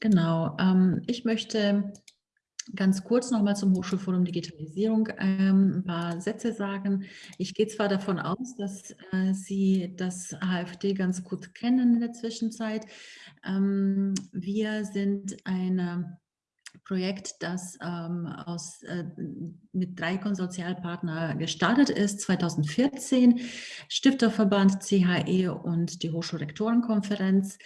Genau, ähm, ich möchte ganz kurz noch mal zum Hochschulforum Digitalisierung ähm, ein paar Sätze sagen. Ich gehe zwar davon aus, dass äh, Sie das HFD ganz gut kennen in der Zwischenzeit. Ähm, wir sind ein Projekt, das ähm, aus, äh, mit drei Konsortialpartnern gestartet ist, 2014, Stifterverband, CHE und die Hochschulrektorenkonferenz.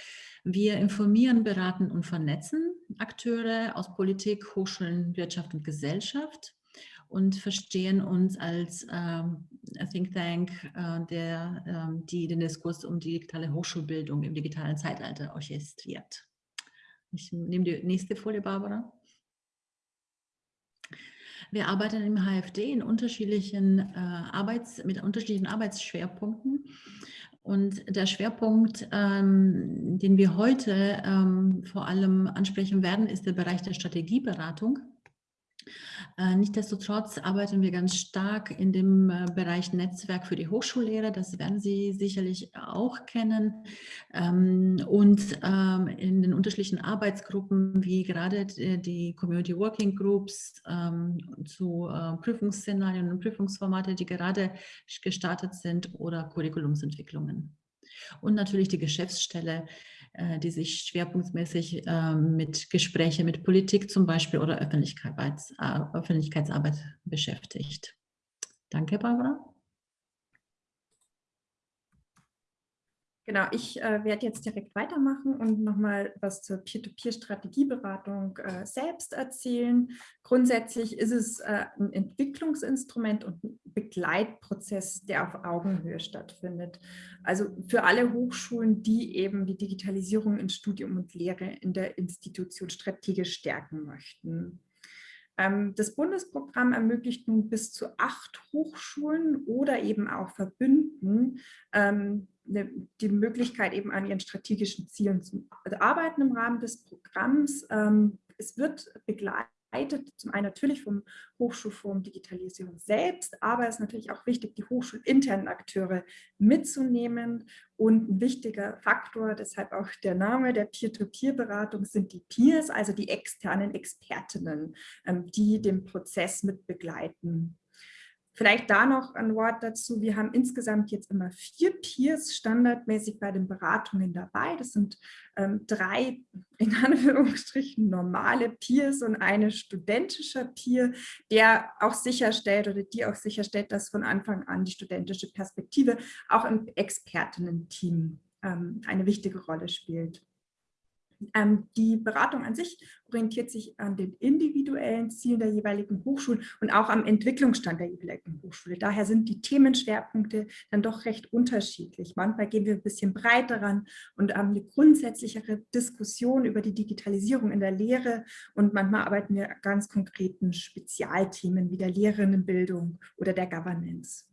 Wir informieren, beraten und vernetzen Akteure aus Politik, Hochschulen, Wirtschaft und Gesellschaft und verstehen uns als ähm, Think Tank, äh, der ähm, die den Diskurs um digitale Hochschulbildung im digitalen Zeitalter orchestriert. Ich nehme die nächste Folie, Barbara. Wir arbeiten im HFD in unterschiedlichen, äh, Arbeits-, mit unterschiedlichen Arbeitsschwerpunkten. Und der Schwerpunkt, ähm, den wir heute ähm, vor allem ansprechen werden, ist der Bereich der Strategieberatung. Äh, Nichtsdestotrotz arbeiten wir ganz stark in dem äh, Bereich Netzwerk für die Hochschullehrer, das werden Sie sicherlich auch kennen, ähm, und ähm, in den unterschiedlichen Arbeitsgruppen, wie gerade die Community Working Groups ähm, zu äh, Prüfungsszenarien und Prüfungsformate, die gerade gestartet sind, oder Curriculumsentwicklungen. Und natürlich die Geschäftsstelle, äh, die sich schwerpunktmäßig ähm, mit Gesprächen mit Politik zum Beispiel oder äh, Öffentlichkeitsarbeit beschäftigt. Danke, Barbara. Genau, ich äh, werde jetzt direkt weitermachen und nochmal was zur Peer-to-Peer-Strategieberatung äh, selbst erzählen. Grundsätzlich ist es äh, ein Entwicklungsinstrument und ein Begleitprozess, der auf Augenhöhe stattfindet. Also für alle Hochschulen, die eben die Digitalisierung in Studium und Lehre in der Institution strategisch stärken möchten. Ähm, das Bundesprogramm ermöglicht nun bis zu acht Hochschulen oder eben auch Verbünden ähm, ne, die Möglichkeit, eben an ihren strategischen Zielen zu arbeiten im Rahmen des Programms. Ähm, es wird begleitet begleitet, zum einen natürlich vom Hochschulforum Digitalisierung selbst, aber es ist natürlich auch wichtig, die hochschulinternen Akteure mitzunehmen. Und ein wichtiger Faktor, deshalb auch der Name der Peer-to-Peer-Beratung, sind die Peers, also die externen Expertinnen, ähm, die den Prozess mit begleiten. Vielleicht da noch ein Wort dazu. Wir haben insgesamt jetzt immer vier Peers standardmäßig bei den Beratungen dabei. Das sind ähm, drei in Anführungsstrichen normale Peers und eine studentische Peer, der auch sicherstellt oder die auch sicherstellt, dass von Anfang an die studentische Perspektive auch im Expertinnen-Team ähm, eine wichtige Rolle spielt. Ähm, die Beratung an sich orientiert sich an den individuellen Zielen der jeweiligen Hochschulen und auch am Entwicklungsstand der jeweiligen Hochschule. Daher sind die Themenschwerpunkte dann doch recht unterschiedlich. Manchmal gehen wir ein bisschen breiter ran und haben eine grundsätzlichere Diskussion über die Digitalisierung in der Lehre und manchmal arbeiten wir ganz konkreten Spezialthemen wie der Lehrerinnenbildung oder der Governance.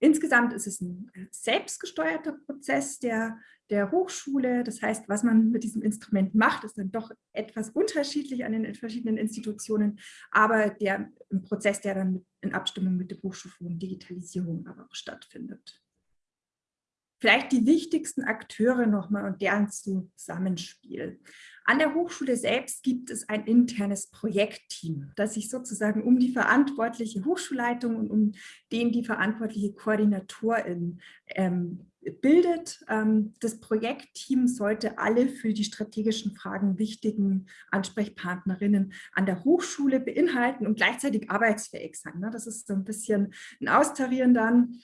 Insgesamt ist es ein äh, selbstgesteuerter Prozess der, der Hochschule. Das heißt, was man mit diesem Instrument macht, ist dann doch etwas unterschiedlich an den verschiedenen Institutionen, aber der ein Prozess, der dann in Abstimmung mit dem Hochschulforum Digitalisierung aber auch stattfindet. Vielleicht die wichtigsten Akteure nochmal und deren Zusammenspiel. An der Hochschule selbst gibt es ein internes Projektteam, das sich sozusagen um die verantwortliche Hochschulleitung und um den die verantwortliche Koordinatorin ähm, bildet. Ähm, das Projektteam sollte alle für die strategischen Fragen wichtigen Ansprechpartnerinnen an der Hochschule beinhalten und gleichzeitig arbeitsfähig sein. Ne? Das ist so ein bisschen ein Austarieren dann.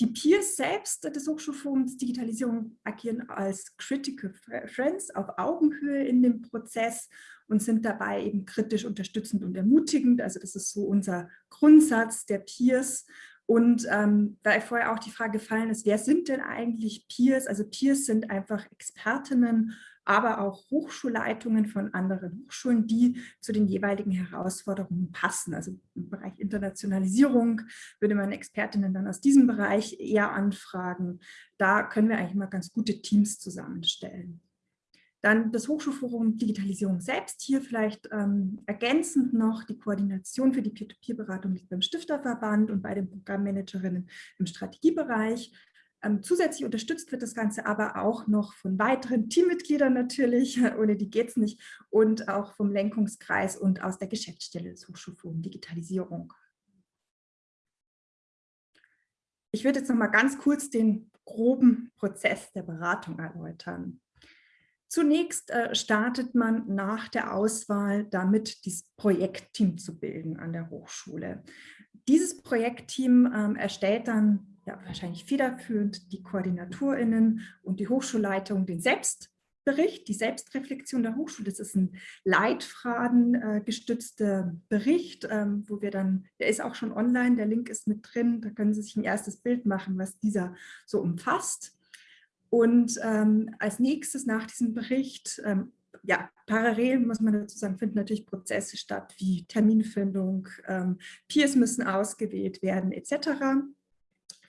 Die Peers selbst des Hochschulforums Digitalisierung agieren als Critical Friends auf Augenhöhe in dem Prozess und sind dabei eben kritisch unterstützend und ermutigend. Also das ist so unser Grundsatz der Peers. Und ähm, da vorher auch die Frage gefallen ist, wer sind denn eigentlich Peers? Also Peers sind einfach Expertinnen aber auch Hochschulleitungen von anderen Hochschulen, die zu den jeweiligen Herausforderungen passen. Also im Bereich Internationalisierung würde man Expertinnen dann aus diesem Bereich eher anfragen. Da können wir eigentlich mal ganz gute Teams zusammenstellen. Dann das Hochschulforum Digitalisierung selbst. Hier vielleicht ähm, ergänzend noch die Koordination für die Peer-to-Peer-Beratung liegt beim Stifterverband und bei den Programmmanagerinnen im Strategiebereich. Ähm, zusätzlich unterstützt wird das Ganze aber auch noch von weiteren Teammitgliedern natürlich, ohne die geht es nicht, und auch vom Lenkungskreis und aus der Geschäftsstelle des Hochschulforums Digitalisierung. Ich würde jetzt noch mal ganz kurz den groben Prozess der Beratung erläutern. Zunächst äh, startet man nach der Auswahl damit, dieses Projektteam zu bilden an der Hochschule. Dieses Projektteam ähm, erstellt dann ja, wahrscheinlich federführend die KoordinatorInnen und die Hochschulleitung den Selbstbericht, die Selbstreflexion der Hochschule. Das ist ein Leitfaden äh, gestützter Bericht, ähm, wo wir dann, der ist auch schon online, der Link ist mit drin, da können Sie sich ein erstes Bild machen, was dieser so umfasst. Und ähm, als nächstes nach diesem Bericht, ähm, ja, parallel muss man dazu sagen, finden natürlich Prozesse statt, wie Terminfindung, ähm, Peers müssen ausgewählt werden, etc.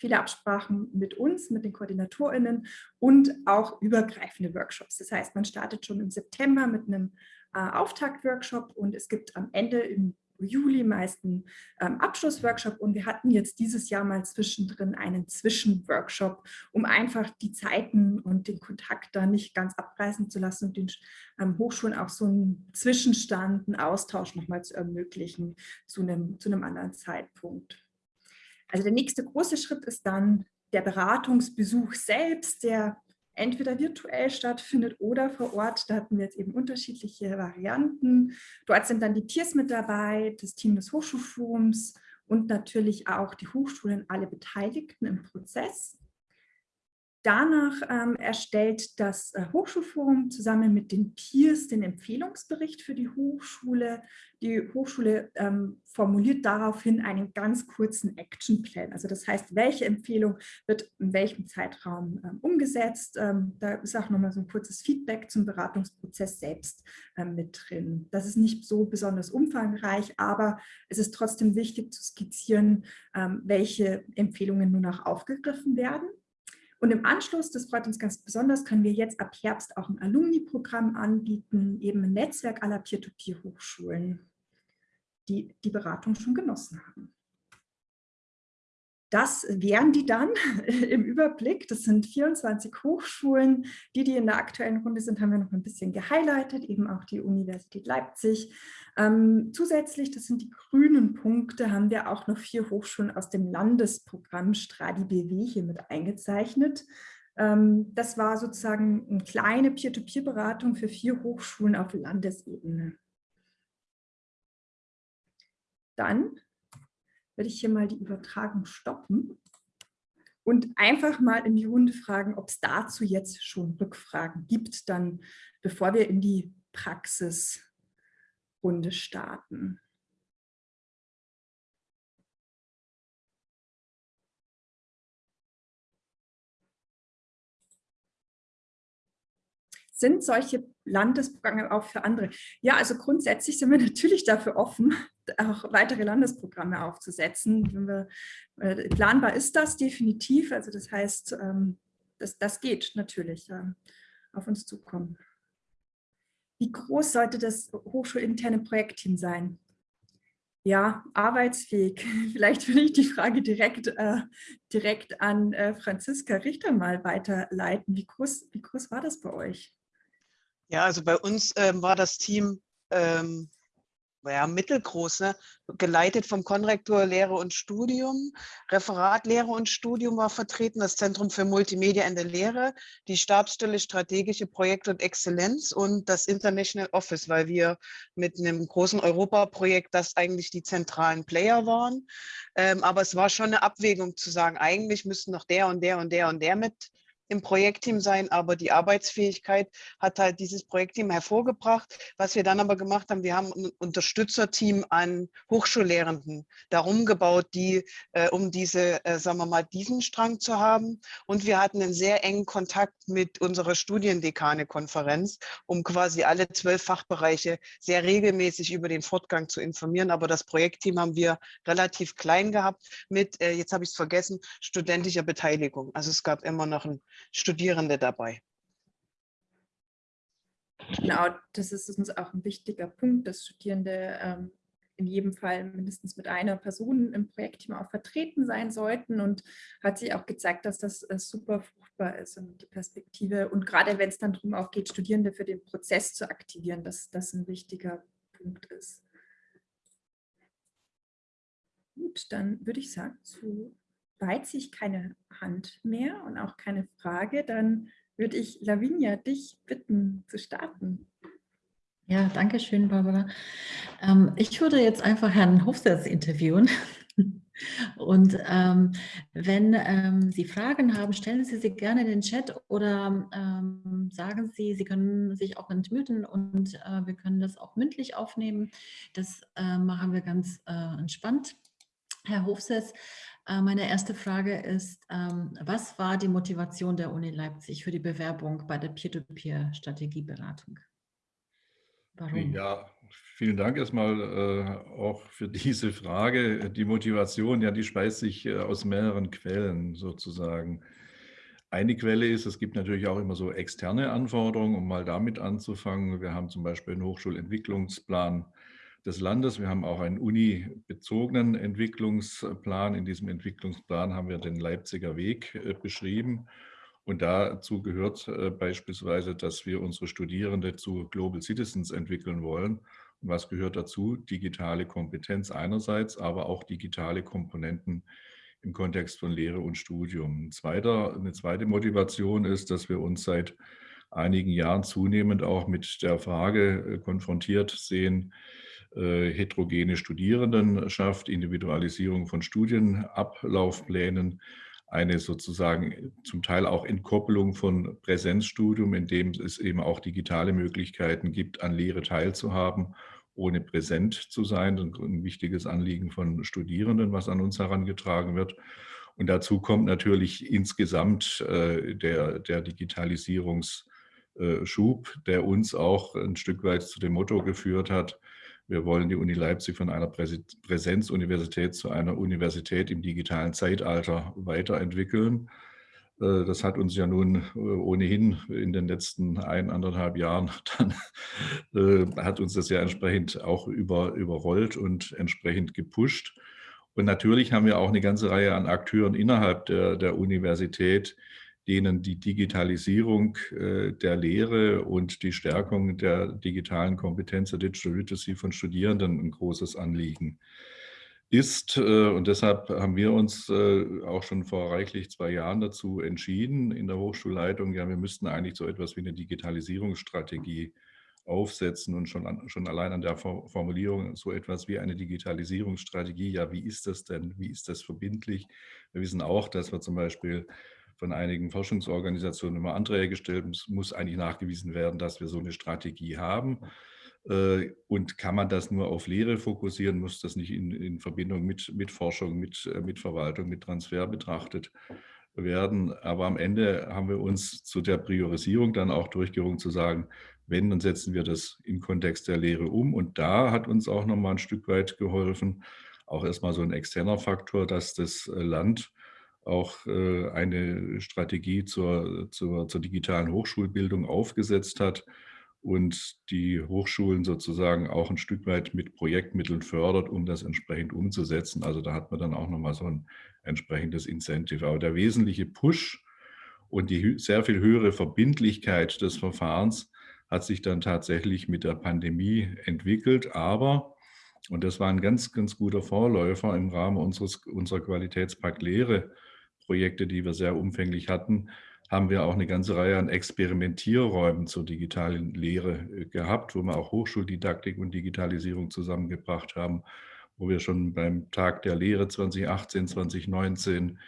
Viele Absprachen mit uns, mit den KoordinatorInnen und auch übergreifende Workshops. Das heißt, man startet schon im September mit einem äh, Auftaktworkshop und es gibt am Ende im Juli meist einen ähm, Abschlussworkshop und wir hatten jetzt dieses Jahr mal zwischendrin einen Zwischenworkshop, um einfach die Zeiten und den Kontakt da nicht ganz abreißen zu lassen und den ähm, Hochschulen auch so einen Zwischenstand, einen Austausch nochmal zu ermöglichen zu einem, zu einem anderen Zeitpunkt. Also der nächste große Schritt ist dann der Beratungsbesuch selbst, der entweder virtuell stattfindet oder vor Ort. Da hatten wir jetzt eben unterschiedliche Varianten. Dort sind dann die Peers mit dabei, das Team des Hochschulforums und natürlich auch die Hochschulen, alle Beteiligten im Prozess. Danach ähm, erstellt das äh, Hochschulforum zusammen mit den Peers den Empfehlungsbericht für die Hochschule. Die Hochschule ähm, formuliert daraufhin einen ganz kurzen Actionplan. Also das heißt, welche Empfehlung wird in welchem Zeitraum ähm, umgesetzt. Ähm, da ist auch nochmal so ein kurzes Feedback zum Beratungsprozess selbst ähm, mit drin. Das ist nicht so besonders umfangreich, aber es ist trotzdem wichtig zu skizzieren, ähm, welche Empfehlungen nun auch aufgegriffen werden. Und im Anschluss, das freut uns ganz besonders, können wir jetzt ab Herbst auch ein Alumni-Programm anbieten, eben ein Netzwerk aller Peer-to-Peer-Hochschulen, die die Beratung schon genossen haben. Das wären die dann im Überblick. Das sind 24 Hochschulen. Die, die in der aktuellen Runde sind, haben wir noch ein bisschen gehighlightet, eben auch die Universität Leipzig. Ähm, zusätzlich, das sind die grünen Punkte, haben wir auch noch vier Hochschulen aus dem Landesprogramm Stradi BW hier mit eingezeichnet. Ähm, das war sozusagen eine kleine Peer-to-Peer-Beratung für vier Hochschulen auf Landesebene. Dann würde ich hier mal die Übertragung stoppen und einfach mal in die Runde fragen, ob es dazu jetzt schon Rückfragen gibt, dann bevor wir in die Praxisrunde starten. Sind solche Landesprogramme auch für andere? Ja, also grundsätzlich sind wir natürlich dafür offen, auch weitere Landesprogramme aufzusetzen. Wir, äh, planbar ist das definitiv. Also das heißt, ähm, das, das geht natürlich äh, auf uns zukommen. Wie groß sollte das hochschulinterne Projektteam sein? Ja, arbeitsfähig. Vielleicht will ich die Frage direkt, äh, direkt an äh, Franziska Richter mal weiterleiten. Wie groß, wie groß war das bei euch? Ja, also bei uns ähm, war das Team ähm, ja, mittelgroß, ne? geleitet vom Konrektor Lehre und Studium. Referat Lehre und Studium war vertreten, das Zentrum für Multimedia in der Lehre, die Stabsstelle Strategische Projekte und Exzellenz und das International Office, weil wir mit einem großen Europaprojekt das eigentlich die zentralen Player waren. Ähm, aber es war schon eine Abwägung zu sagen, eigentlich müssten noch der und der und der und der mit im Projektteam sein, aber die Arbeitsfähigkeit hat halt dieses Projektteam hervorgebracht. Was wir dann aber gemacht haben, wir haben ein Unterstützerteam an Hochschullehrenden darum gebaut, die, äh, um diese, äh, sagen wir mal, diesen Strang zu haben. Und wir hatten einen sehr engen Kontakt mit unserer Studiendekane-Konferenz, um quasi alle zwölf Fachbereiche sehr regelmäßig über den Fortgang zu informieren. Aber das Projektteam haben wir relativ klein gehabt mit, äh, jetzt habe ich es vergessen, studentischer Beteiligung. Also es gab immer noch ein Studierende dabei. Genau, das ist uns auch ein wichtiger Punkt, dass Studierende ähm, in jedem Fall mindestens mit einer Person im Projektteam auch vertreten sein sollten und hat sich auch gezeigt, dass das äh, super fruchtbar ist und die Perspektive und gerade wenn es dann darum auch geht, Studierende für den Prozess zu aktivieren, dass das ein wichtiger Punkt ist. Gut, dann würde ich sagen, zu weit sich keine Hand mehr und auch keine Frage, dann würde ich Lavinia dich bitten zu starten. Ja, danke schön, Barbara. Ähm, ich würde jetzt einfach Herrn Hofsatz interviewen. Und ähm, wenn ähm, Sie Fragen haben, stellen Sie sie gerne in den Chat oder ähm, sagen Sie, Sie können sich auch entmuten und äh, wir können das auch mündlich aufnehmen. Das äh, machen wir ganz äh, entspannt. Herr äh, meine erste Frage ist, ähm, was war die Motivation der Uni Leipzig für die Bewerbung bei der Peer-to-Peer-Strategieberatung? Ja, vielen Dank erstmal äh, auch für diese Frage. Die Motivation, ja, die speist sich äh, aus mehreren Quellen sozusagen. Eine Quelle ist, es gibt natürlich auch immer so externe Anforderungen, um mal damit anzufangen. Wir haben zum Beispiel einen Hochschulentwicklungsplan des Landes. Wir haben auch einen uni-bezogenen Entwicklungsplan. In diesem Entwicklungsplan haben wir den Leipziger Weg äh, beschrieben. Und dazu gehört äh, beispielsweise, dass wir unsere Studierende zu Global Citizens entwickeln wollen. Und was gehört dazu? Digitale Kompetenz einerseits, aber auch digitale Komponenten im Kontext von Lehre und Studium. Ein zweiter, eine zweite Motivation ist, dass wir uns seit einigen Jahren zunehmend auch mit der Frage äh, konfrontiert sehen, heterogene Studierendenschaft, Individualisierung von Studienablaufplänen, eine sozusagen zum Teil auch Entkoppelung von Präsenzstudium, in dem es eben auch digitale Möglichkeiten gibt, an Lehre teilzuhaben, ohne präsent zu sein. Ein wichtiges Anliegen von Studierenden, was an uns herangetragen wird. Und dazu kommt natürlich insgesamt äh, der, der Digitalisierungsschub, der uns auch ein Stück weit zu dem Motto geführt hat, wir wollen die Uni Leipzig von einer Präsenzuniversität zu einer Universität im digitalen Zeitalter weiterentwickeln. Äh, das hat uns ja nun äh, ohnehin in den letzten ein, anderthalb Jahren, dann äh, hat uns das ja entsprechend auch über, überrollt und entsprechend gepusht. Und natürlich haben wir auch eine ganze Reihe an Akteuren innerhalb der, der Universität, denen die Digitalisierung äh, der Lehre und die Stärkung der digitalen Kompetenz der Digital Literacy von Studierenden ein großes Anliegen ist. Äh, und deshalb haben wir uns äh, auch schon vor reichlich zwei Jahren dazu entschieden in der Hochschulleitung, ja, wir müssten eigentlich so etwas wie eine Digitalisierungsstrategie aufsetzen und schon, an, schon allein an der Formulierung so etwas wie eine Digitalisierungsstrategie, ja, wie ist das denn, wie ist das verbindlich? Wir wissen auch, dass wir zum Beispiel von einigen Forschungsorganisationen immer Anträge gestellt. Es muss eigentlich nachgewiesen werden, dass wir so eine Strategie haben. Äh, und kann man das nur auf Lehre fokussieren, muss das nicht in, in Verbindung mit, mit Forschung, mit, äh, mit Verwaltung, mit Transfer betrachtet werden. Aber am Ende haben wir uns zu der Priorisierung dann auch durchgerungen zu sagen, wenn, dann setzen wir das im Kontext der Lehre um. Und da hat uns auch nochmal ein Stück weit geholfen, auch erstmal so ein externer Faktor, dass das Land auch äh, eine Strategie zur, zur, zur digitalen Hochschulbildung aufgesetzt hat und die Hochschulen sozusagen auch ein Stück weit mit Projektmitteln fördert, um das entsprechend umzusetzen. Also da hat man dann auch nochmal so ein entsprechendes Incentive. Aber der wesentliche Push und die sehr viel höhere Verbindlichkeit des Verfahrens hat sich dann tatsächlich mit der Pandemie entwickelt. Aber, und das war ein ganz, ganz guter Vorläufer im Rahmen unseres, unserer Qualitätspakt Lehre, Projekte, die wir sehr umfänglich hatten, haben wir auch eine ganze Reihe an Experimentierräumen zur digitalen Lehre äh, gehabt, wo wir auch Hochschuldidaktik und Digitalisierung zusammengebracht haben, wo wir schon beim Tag der Lehre 2018, 2019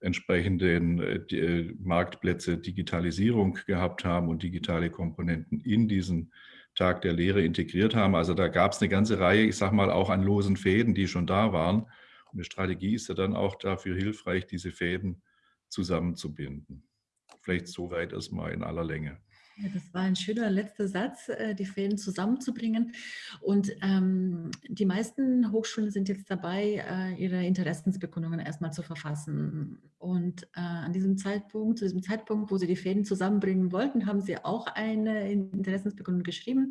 entsprechende äh, äh, Marktplätze Digitalisierung gehabt haben und digitale Komponenten in diesen Tag der Lehre integriert haben. Also da gab es eine ganze Reihe, ich sage mal, auch an losen Fäden, die schon da waren eine Strategie ist ja dann auch dafür hilfreich, diese Fäden zusammenzubinden. Vielleicht soweit erstmal in aller Länge. Ja, das war ein schöner letzter Satz, äh, die Fäden zusammenzubringen. Und ähm, die meisten Hochschulen sind jetzt dabei, äh, ihre Interessensbekundungen erstmal zu verfassen. Und äh, an diesem Zeitpunkt, zu diesem Zeitpunkt, wo sie die Fäden zusammenbringen wollten, haben sie auch eine Interessensbekundung geschrieben.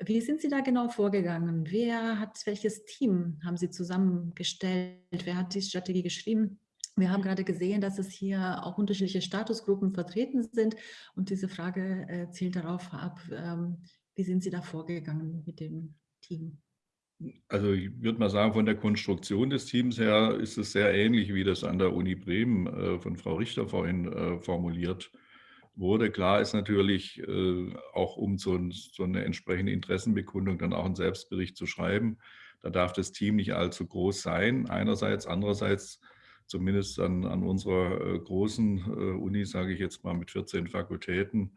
Wie sind Sie da genau vorgegangen? Wer hat welches Team haben Sie zusammengestellt? Wer hat die Strategie geschrieben? Wir haben gerade gesehen, dass es hier auch unterschiedliche Statusgruppen vertreten sind und diese Frage äh, zielt darauf ab, ähm, wie sind Sie da vorgegangen mit dem Team? Also ich würde mal sagen, von der Konstruktion des Teams her ist es sehr ähnlich, wie das an der Uni Bremen äh, von Frau Richter vorhin äh, formuliert wurde. Klar ist natürlich, äh, auch um so, ein, so, eine entsprechende Interessenbekundung dann auch einen Selbstbericht zu schreiben, da darf das Team nicht allzu groß sein, einerseits. Andererseits zumindest an, an unserer äh, großen äh, Uni, sage ich jetzt mal mit 14 Fakultäten,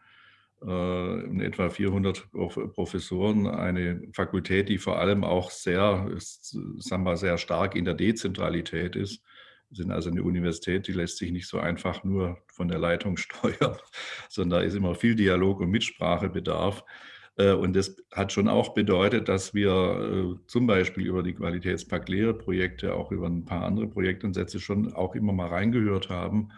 in etwa 400 Professoren, eine Fakultät, die vor allem auch sehr, sagen wir, sehr stark in der Dezentralität ist. Sind also eine Universität, die lässt sich nicht so einfach nur von der Leitung steuern, sondern da ist immer viel Dialog und Mitsprachebedarf. Äh, und das hat schon auch bedeutet, dass wir äh, zum Beispiel über die Qualitätspakt-Lehre-Projekte, auch über ein paar andere Projektansätze schon auch immer mal reingehört haben,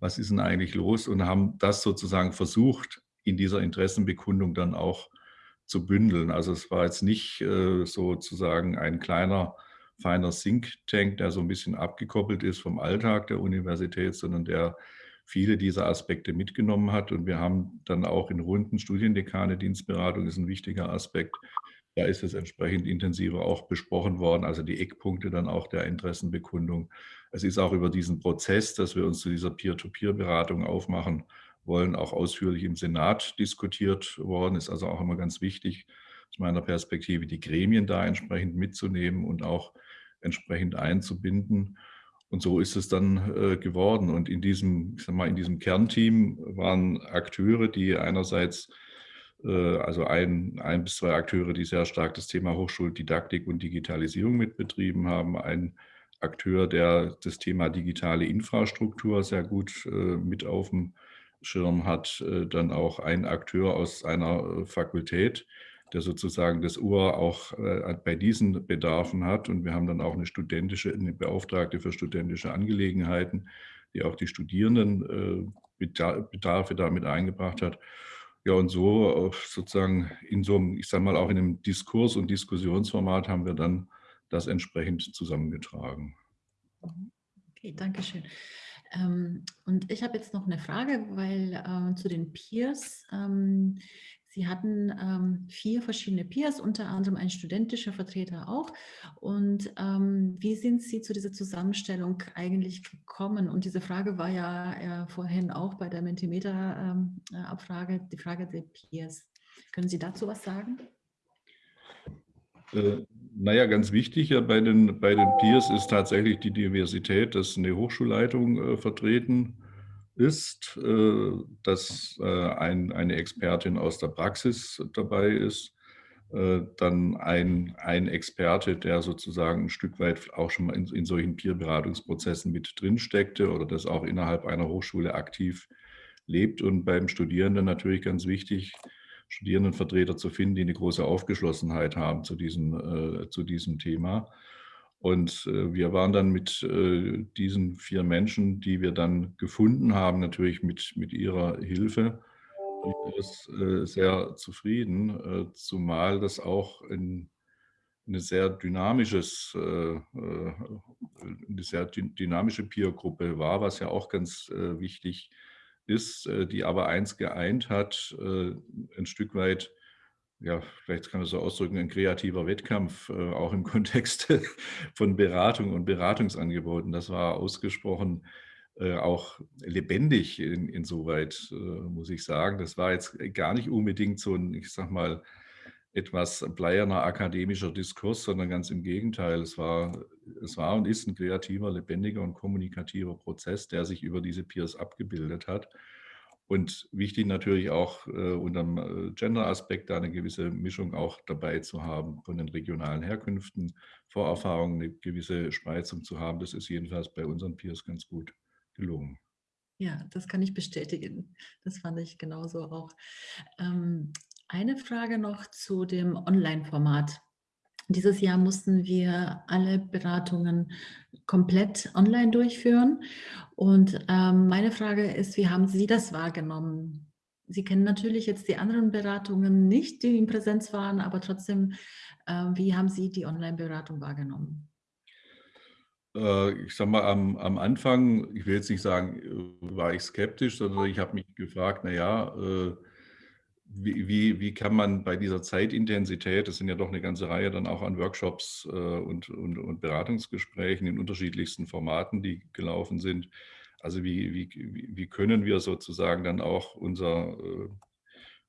was ist denn eigentlich los und haben das sozusagen versucht, in dieser Interessenbekundung dann auch zu bündeln. Also es war jetzt nicht äh, sozusagen ein kleiner, feiner Think Tank, der so ein bisschen abgekoppelt ist vom Alltag der Universität, sondern der viele dieser Aspekte mitgenommen hat. Und wir haben dann auch in Runden Studiendekane, Dienstberatung ist ein wichtiger Aspekt. Da ist es entsprechend intensiver auch besprochen worden, also die Eckpunkte dann auch der Interessenbekundung. Es ist auch über diesen Prozess, dass wir uns zu dieser Peer-to-Peer-Beratung aufmachen wollen, auch ausführlich im Senat diskutiert worden. Ist also auch immer ganz wichtig, aus meiner Perspektive, die Gremien da entsprechend mitzunehmen und auch entsprechend einzubinden. Und so ist es dann äh, geworden. Und in diesem, ich sag mal, in diesem Kernteam waren Akteure, die einerseits, äh, also ein, ein bis zwei Akteure, die sehr stark das Thema Hochschuldidaktik und Digitalisierung mitbetrieben haben, ein Akteur, der das Thema digitale Infrastruktur sehr gut äh, mit auf dem Schirm hat, äh, dann auch ein Akteur aus einer äh, Fakultät, der sozusagen das Ohr auch äh, bei diesen Bedarfen hat. Und wir haben dann auch eine studentische, eine Beauftragte für studentische Angelegenheiten, die auch die Studierenden äh, Bedarfe damit eingebracht hat. Ja, und so sozusagen in so einem, ich sage mal, auch in einem Diskurs- und Diskussionsformat haben wir dann das entsprechend zusammengetragen. Okay, danke schön. Ähm, und ich habe jetzt noch eine Frage, weil äh, zu den Peers, ähm, Sie hatten ähm, vier verschiedene Peers, unter anderem ein studentischer Vertreter auch. Und ähm, wie sind Sie zu dieser Zusammenstellung eigentlich gekommen? Und diese Frage war ja äh, vorhin auch bei der Mentimeter-Abfrage, ähm, die Frage der Peers. Können Sie dazu was sagen? Äh, naja, ganz wichtig ja bei den, bei den Peers ist tatsächlich die Diversität, dass eine Hochschulleitung äh, vertreten ist, äh, dass äh, ein, eine Expertin aus der Praxis dabei ist, äh, dann ein, ein Experte, der sozusagen ein Stück weit auch schon mal in, in solchen Peer-Beratungsprozessen mit drin steckte oder das auch innerhalb einer Hochschule aktiv lebt und beim Studierenden natürlich ganz wichtig, Studierendenvertreter zu finden, die eine große Aufgeschlossenheit haben zu diesem, äh, zu diesem Thema. Und äh, wir waren dann mit äh, diesen vier Menschen, die wir dann gefunden haben, natürlich mit, mit ihrer Hilfe, äh, sehr zufrieden, zumal das auch ein, eine sehr dynamisches, eine sehr dynamische Peer-Gruppe war, was ja auch ganz wichtig ist, die aber eins geeint hat, ein Stück weit ja, vielleicht kann man so ausdrücken, ein kreativer Wettkampf, äh, auch im Kontext von Beratung und Beratungsangeboten. Das war ausgesprochen äh, auch lebendig in, insoweit, äh, muss ich sagen. Das war jetzt gar nicht unbedingt so ein, ich sag mal, etwas bleierner akademischer Diskurs, sondern ganz im Gegenteil. Es war, es war und ist ein kreativer, lebendiger und kommunikativer Prozess, der sich über diese Peers abgebildet hat. Und wichtig natürlich auch äh, unter dem äh, Gender-Aspekt da eine gewisse Mischung auch dabei zu haben von den regionalen Herkünften, Vorerfahrungen, eine gewisse Spreizung zu haben. Das ist jedenfalls bei unseren Peers ganz gut gelungen. Ja, das kann ich bestätigen. Das fand ich genauso auch. Ähm, eine Frage noch zu dem Online-Format. Dieses Jahr mussten wir alle Beratungen komplett online durchführen. Und ähm, meine Frage ist, wie haben Sie das wahrgenommen? Sie kennen natürlich jetzt die anderen Beratungen nicht, die in Präsenz waren, aber trotzdem, äh, wie haben Sie die Online-Beratung wahrgenommen? Äh, ich sage mal, am, am Anfang, ich will jetzt nicht sagen, äh, war ich skeptisch, sondern ich habe mich gefragt, naja, äh, wie, wie, kann man bei dieser Zeitintensität, das sind ja doch eine ganze Reihe dann auch an Workshops und, und, und Beratungsgesprächen in unterschiedlichsten Formaten, die gelaufen sind, also wie, wie, wie können wir sozusagen dann auch unser,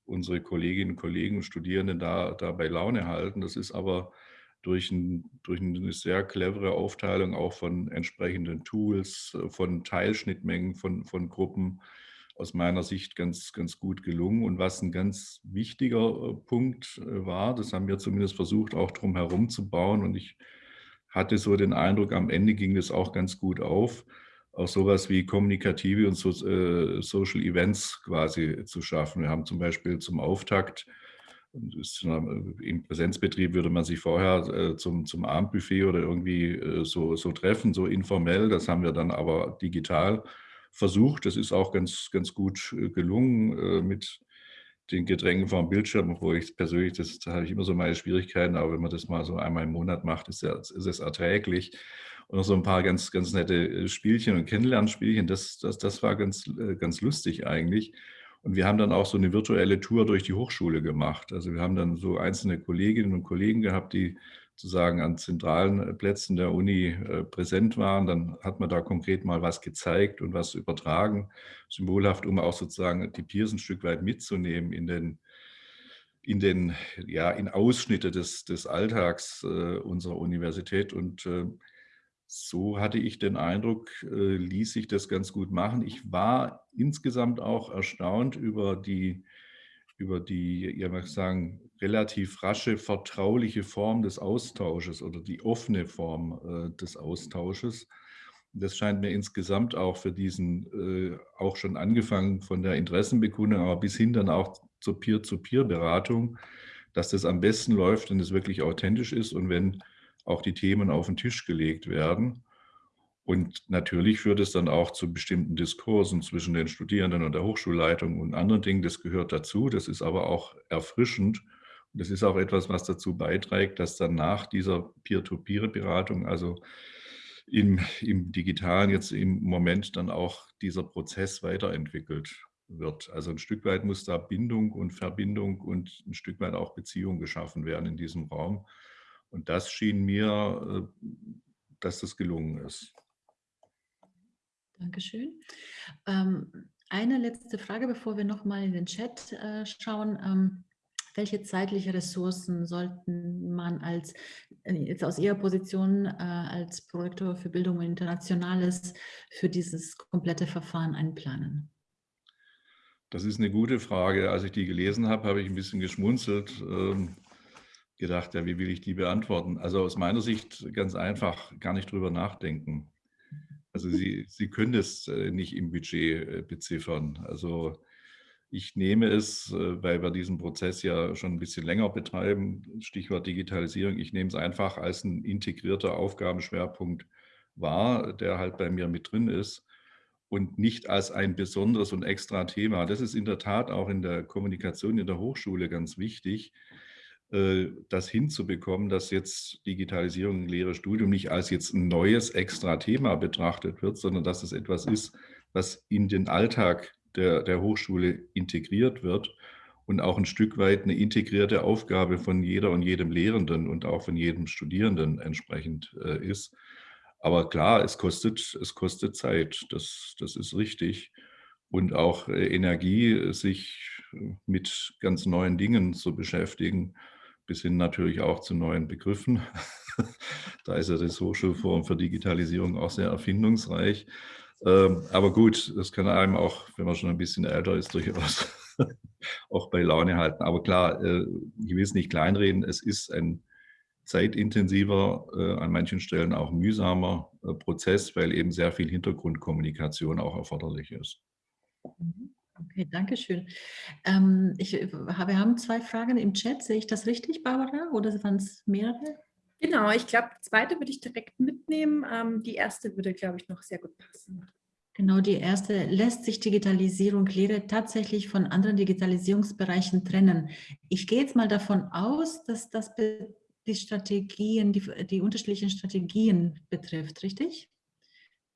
unsere Kolleginnen und Kollegen und Studierenden da, da bei Laune halten. Das ist aber durch, ein, durch eine sehr clevere Aufteilung auch von entsprechenden Tools, äh, von Teilschnittmengen, von, von Gruppen aus meiner Sicht ganz, ganz gut gelungen. Und was ein ganz wichtiger äh, Punkt äh, war, das haben wir zumindest versucht, auch drum herum zu bauen. Und ich hatte so den Eindruck, am Ende ging das auch ganz gut auf, auch sowas wie kommunikative und äh, Social Events quasi zu schaffen. Wir haben zum Beispiel zum Auftakt im Präsenzbetrieb würde man sich vorher zum, zum Abendbuffet oder irgendwie so, so treffen, so informell. Das haben wir dann aber digital versucht. Das ist auch ganz, ganz gut äh, gelungen mit den Getränken vom Bildschirm, obwohl ich persönlich, das da habe ich immer so meine Schwierigkeiten, aber wenn man das mal so einmal im Monat macht, ist, es erträglich. Und noch so ein paar ganz, ganz nette Spielchen und Kennenlernspielchen, das, das, das war ganz, ganz lustig eigentlich. Und wir haben dann auch so eine virtuelle Tour durch die Hochschule gemacht. Also wir haben dann so einzelne Kolleginnen und Kollegen gehabt, die sozusagen an zentralen Plätzen der Uni äh, präsent waren. Dann hat man da konkret mal was gezeigt und was übertragen, symbolhaft, um auch sozusagen die Peers ein Stück weit mitzunehmen in den, in den, ja, in Ausschnitte des, des Alltags äh, unserer Universität. Und äh, so hatte ich den Eindruck, äh, ließ sich das ganz gut machen. Ich war insgesamt auch erstaunt über die, über die, ja, man sagen, relativ rasche, vertrauliche Form des Austausches oder die offene Form äh, des Austausches. Das scheint mir insgesamt auch für diesen, äh, auch schon angefangen von der Interessenbekundung, aber bis hin dann auch zur Peer-to-Peer-Beratung, dass das am besten läuft, wenn es wirklich authentisch ist und wenn auch die Themen auf den Tisch gelegt werden. Und natürlich führt es dann auch zu bestimmten Diskursen zwischen den Studierenden und der Hochschulleitung und anderen Dingen. Das gehört dazu. Das ist aber auch erfrischend. Das ist auch etwas, was dazu beiträgt, dass dann nach dieser Peer-to-Peer-Beratung, also im, im Digitalen jetzt im Moment dann auch dieser Prozess weiterentwickelt wird. Also ein Stück weit muss da Bindung und Verbindung und ein Stück weit auch Beziehung geschaffen werden in diesem Raum. Und das schien mir, äh, dass das gelungen ist. Dankeschön. Ähm, eine letzte Frage, bevor wir nochmal in den Chat äh, schauen. Ähm, welche zeitliche Ressourcen sollten man als, äh, jetzt aus Ihrer Position als Prorektor für Bildung und Internationales für dieses komplette Verfahren einplanen? Das ist eine gute Frage. Als ich die gelesen habe, habe ich ein bisschen geschmunzelt. Ähm, gedacht, ja, wie will ich die beantworten? Also aus meiner Sicht ganz einfach, gar nicht drüber nachdenken. Also Sie, Sie können das äh, nicht im Budget äh, beziffern. Also ich nehme es, äh, weil wir diesen Prozess ja schon ein bisschen länger betreiben, Stichwort Digitalisierung, ich nehme es einfach als ein integrierter Aufgabenschwerpunkt wahr, der halt bei mir mit drin ist und nicht als ein besonderes und extra Thema. Das ist in der Tat auch in der Kommunikation in der Hochschule ganz wichtig, äh, das hinzubekommen, dass jetzt Digitalisierung, Lehre, Studium nicht als jetzt ein neues extra Thema betrachtet wird, sondern dass es etwas ist, was in den Alltag der, der Hochschule integriert wird und auch ein Stück weit eine integrierte Aufgabe von jeder und jedem Lehrenden und auch von jedem Studierenden entsprechend äh, ist. Aber klar, es kostet, es kostet Zeit, das, das ist richtig. Und auch äh, Energie, sich mit ganz neuen Dingen zu beschäftigen bis hin natürlich auch zu neuen Begriffen. da ist ja das Hochschulforum für Digitalisierung auch sehr erfindungsreich. Ähm, aber gut, das kann einem auch, wenn man schon ein bisschen älter ist, durchaus auch bei Laune halten. Aber klar, äh, ich will es nicht kleinreden, es ist ein zeitintensiver, äh, an manchen Stellen auch mühsamer äh, Prozess, weil eben sehr viel Hintergrundkommunikation auch erforderlich ist. Mhm. Okay, danke schön. Ähm, ich, wir haben zwei Fragen im Chat. Sehe ich das richtig, Barbara? Oder waren es mehrere? Genau, ich glaube, die zweite würde ich direkt mitnehmen. Ähm, die erste würde, glaube ich, noch sehr gut passen. Genau, die erste, lässt sich Digitalisierung Lehre tatsächlich von anderen Digitalisierungsbereichen trennen? Ich gehe jetzt mal davon aus, dass das die Strategien, die, die unterschiedlichen Strategien betrifft, richtig?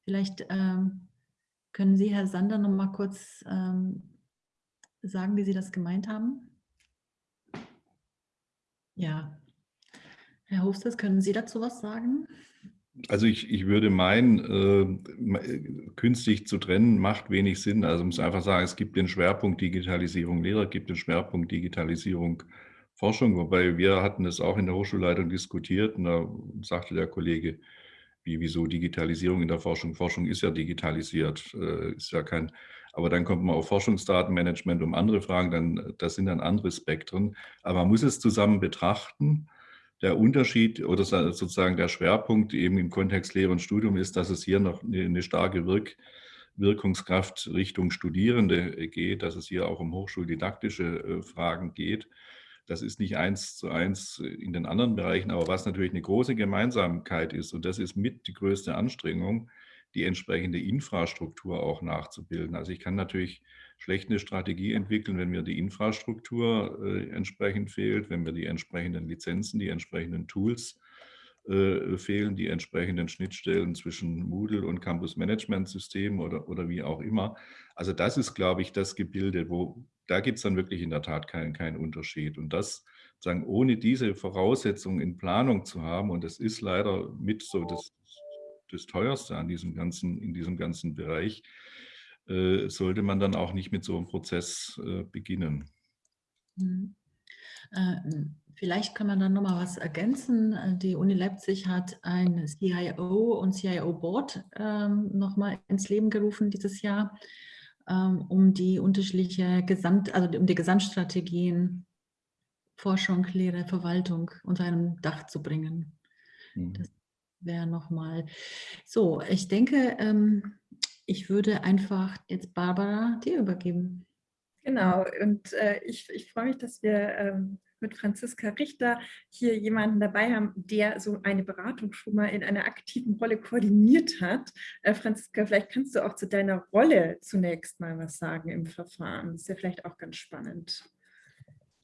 Vielleicht ähm, können Sie, Herr Sander, noch mal kurz ähm, sagen, wie Sie das gemeint haben? Ja. Herr Hofsters, können Sie dazu was sagen? Also ich, ich würde meinen, äh, künstlich zu trennen macht wenig Sinn. Also muss einfach sagen, es gibt den Schwerpunkt Digitalisierung Lehrer, gibt den Schwerpunkt Digitalisierung Forschung, wobei wir hatten es auch in der Hochschulleitung diskutiert und da sagte der Kollege, wie, wieso Digitalisierung in der Forschung? Forschung ist ja digitalisiert, äh, ist ja kein, aber dann kommt man auf Forschungsdatenmanagement um andere Fragen, dann, das sind dann andere Spektren, aber man muss es zusammen betrachten. Der Unterschied oder sozusagen der Schwerpunkt eben im Kontext Lehre und Studium ist, dass es hier noch eine, eine starke Wirk, Wirkungskraft Richtung Studierende geht, dass es hier auch um hochschuldidaktische äh, Fragen geht. Das ist nicht eins zu eins in den anderen Bereichen, aber was natürlich eine große Gemeinsamkeit ist, und das ist mit die größte Anstrengung, die entsprechende Infrastruktur auch nachzubilden. Also ich kann natürlich schlecht eine Strategie entwickeln, wenn mir die Infrastruktur äh, entsprechend fehlt, wenn mir die entsprechenden Lizenzen, die entsprechenden Tools äh, fehlen, die entsprechenden Schnittstellen zwischen Moodle und Campus Management System oder, oder wie auch immer. Also das ist, glaube ich, das Gebilde, wo, da gibt es dann wirklich in der Tat keinen, keinen Unterschied. Und das sagen, ohne diese Voraussetzungen in Planung zu haben, und das ist leider mit so das, das Teuerste an diesem ganzen, in diesem ganzen Bereich, äh, sollte man dann auch nicht mit so einem Prozess äh, beginnen. Mhm. Äh, vielleicht kann man dann nochmal was ergänzen. Äh, die Uni Leipzig hat ein CIO und CIO Board ähm, nochmal ins Leben gerufen dieses Jahr. Ähm, um die unterschiedliche Gesamt, also um die Gesamtstrategien Forschung, Lehre, Verwaltung unter einem Dach zu bringen. Mhm. Das wäre nochmal so. Ich denke, ähm, ich würde einfach jetzt Barbara dir übergeben. Genau, und äh, ich, ich freue mich, dass wir ähm, mit Franziska Richter hier jemanden dabei haben, der so eine Beratung schon mal in einer aktiven Rolle koordiniert hat. Äh, Franziska, vielleicht kannst du auch zu deiner Rolle zunächst mal was sagen im Verfahren. Das ist ja vielleicht auch ganz spannend.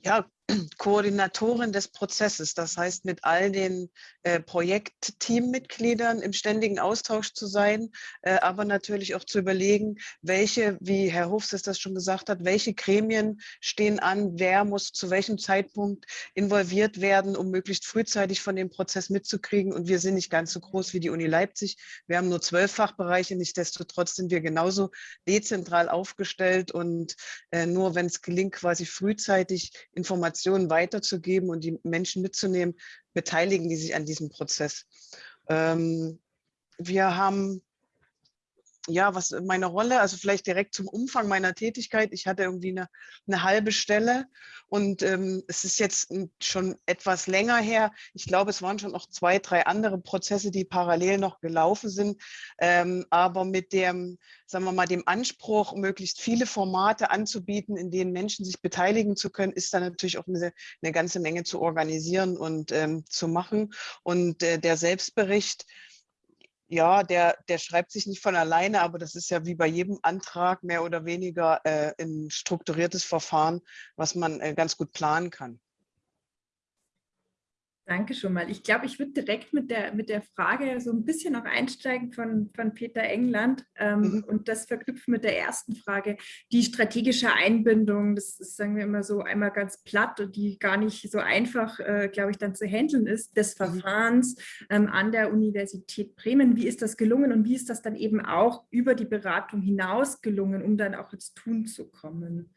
Ja, Koordinatorin des Prozesses, das heißt mit all den äh, Projektteammitgliedern im ständigen Austausch zu sein, äh, aber natürlich auch zu überlegen, welche, wie Herr Hofs das schon gesagt hat, welche Gremien stehen an, wer muss zu welchem Zeitpunkt involviert werden, um möglichst frühzeitig von dem Prozess mitzukriegen. Und wir sind nicht ganz so groß wie die Uni Leipzig. Wir haben nur zwölf Fachbereiche, nichtsdestotrotz sind wir genauso dezentral aufgestellt und äh, nur wenn es gelingt, quasi frühzeitig Informationen weiterzugeben und die Menschen mitzunehmen, beteiligen die sich an diesem Prozess. Ähm, wir haben ja, was meine Rolle, also vielleicht direkt zum Umfang meiner Tätigkeit. Ich hatte irgendwie eine, eine halbe Stelle und ähm, es ist jetzt schon etwas länger her. Ich glaube, es waren schon noch zwei, drei andere Prozesse, die parallel noch gelaufen sind. Ähm, aber mit dem, sagen wir mal, dem Anspruch, möglichst viele Formate anzubieten, in denen Menschen sich beteiligen zu können, ist da natürlich auch eine, eine ganze Menge zu organisieren und ähm, zu machen. Und äh, der Selbstbericht, ja, der, der schreibt sich nicht von alleine, aber das ist ja wie bei jedem Antrag mehr oder weniger äh, ein strukturiertes Verfahren, was man äh, ganz gut planen kann. Danke schon mal. Ich glaube, ich würde direkt mit der, mit der Frage so ein bisschen noch einsteigen von, von Peter England ähm, mhm. und das verknüpfen mit der ersten Frage. Die strategische Einbindung, das ist, sagen wir immer so einmal ganz platt und die gar nicht so einfach, äh, glaube ich, dann zu handeln ist, des mhm. Verfahrens ähm, an der Universität Bremen. Wie ist das gelungen und wie ist das dann eben auch über die Beratung hinaus gelungen, um dann auch ins Tun zu kommen?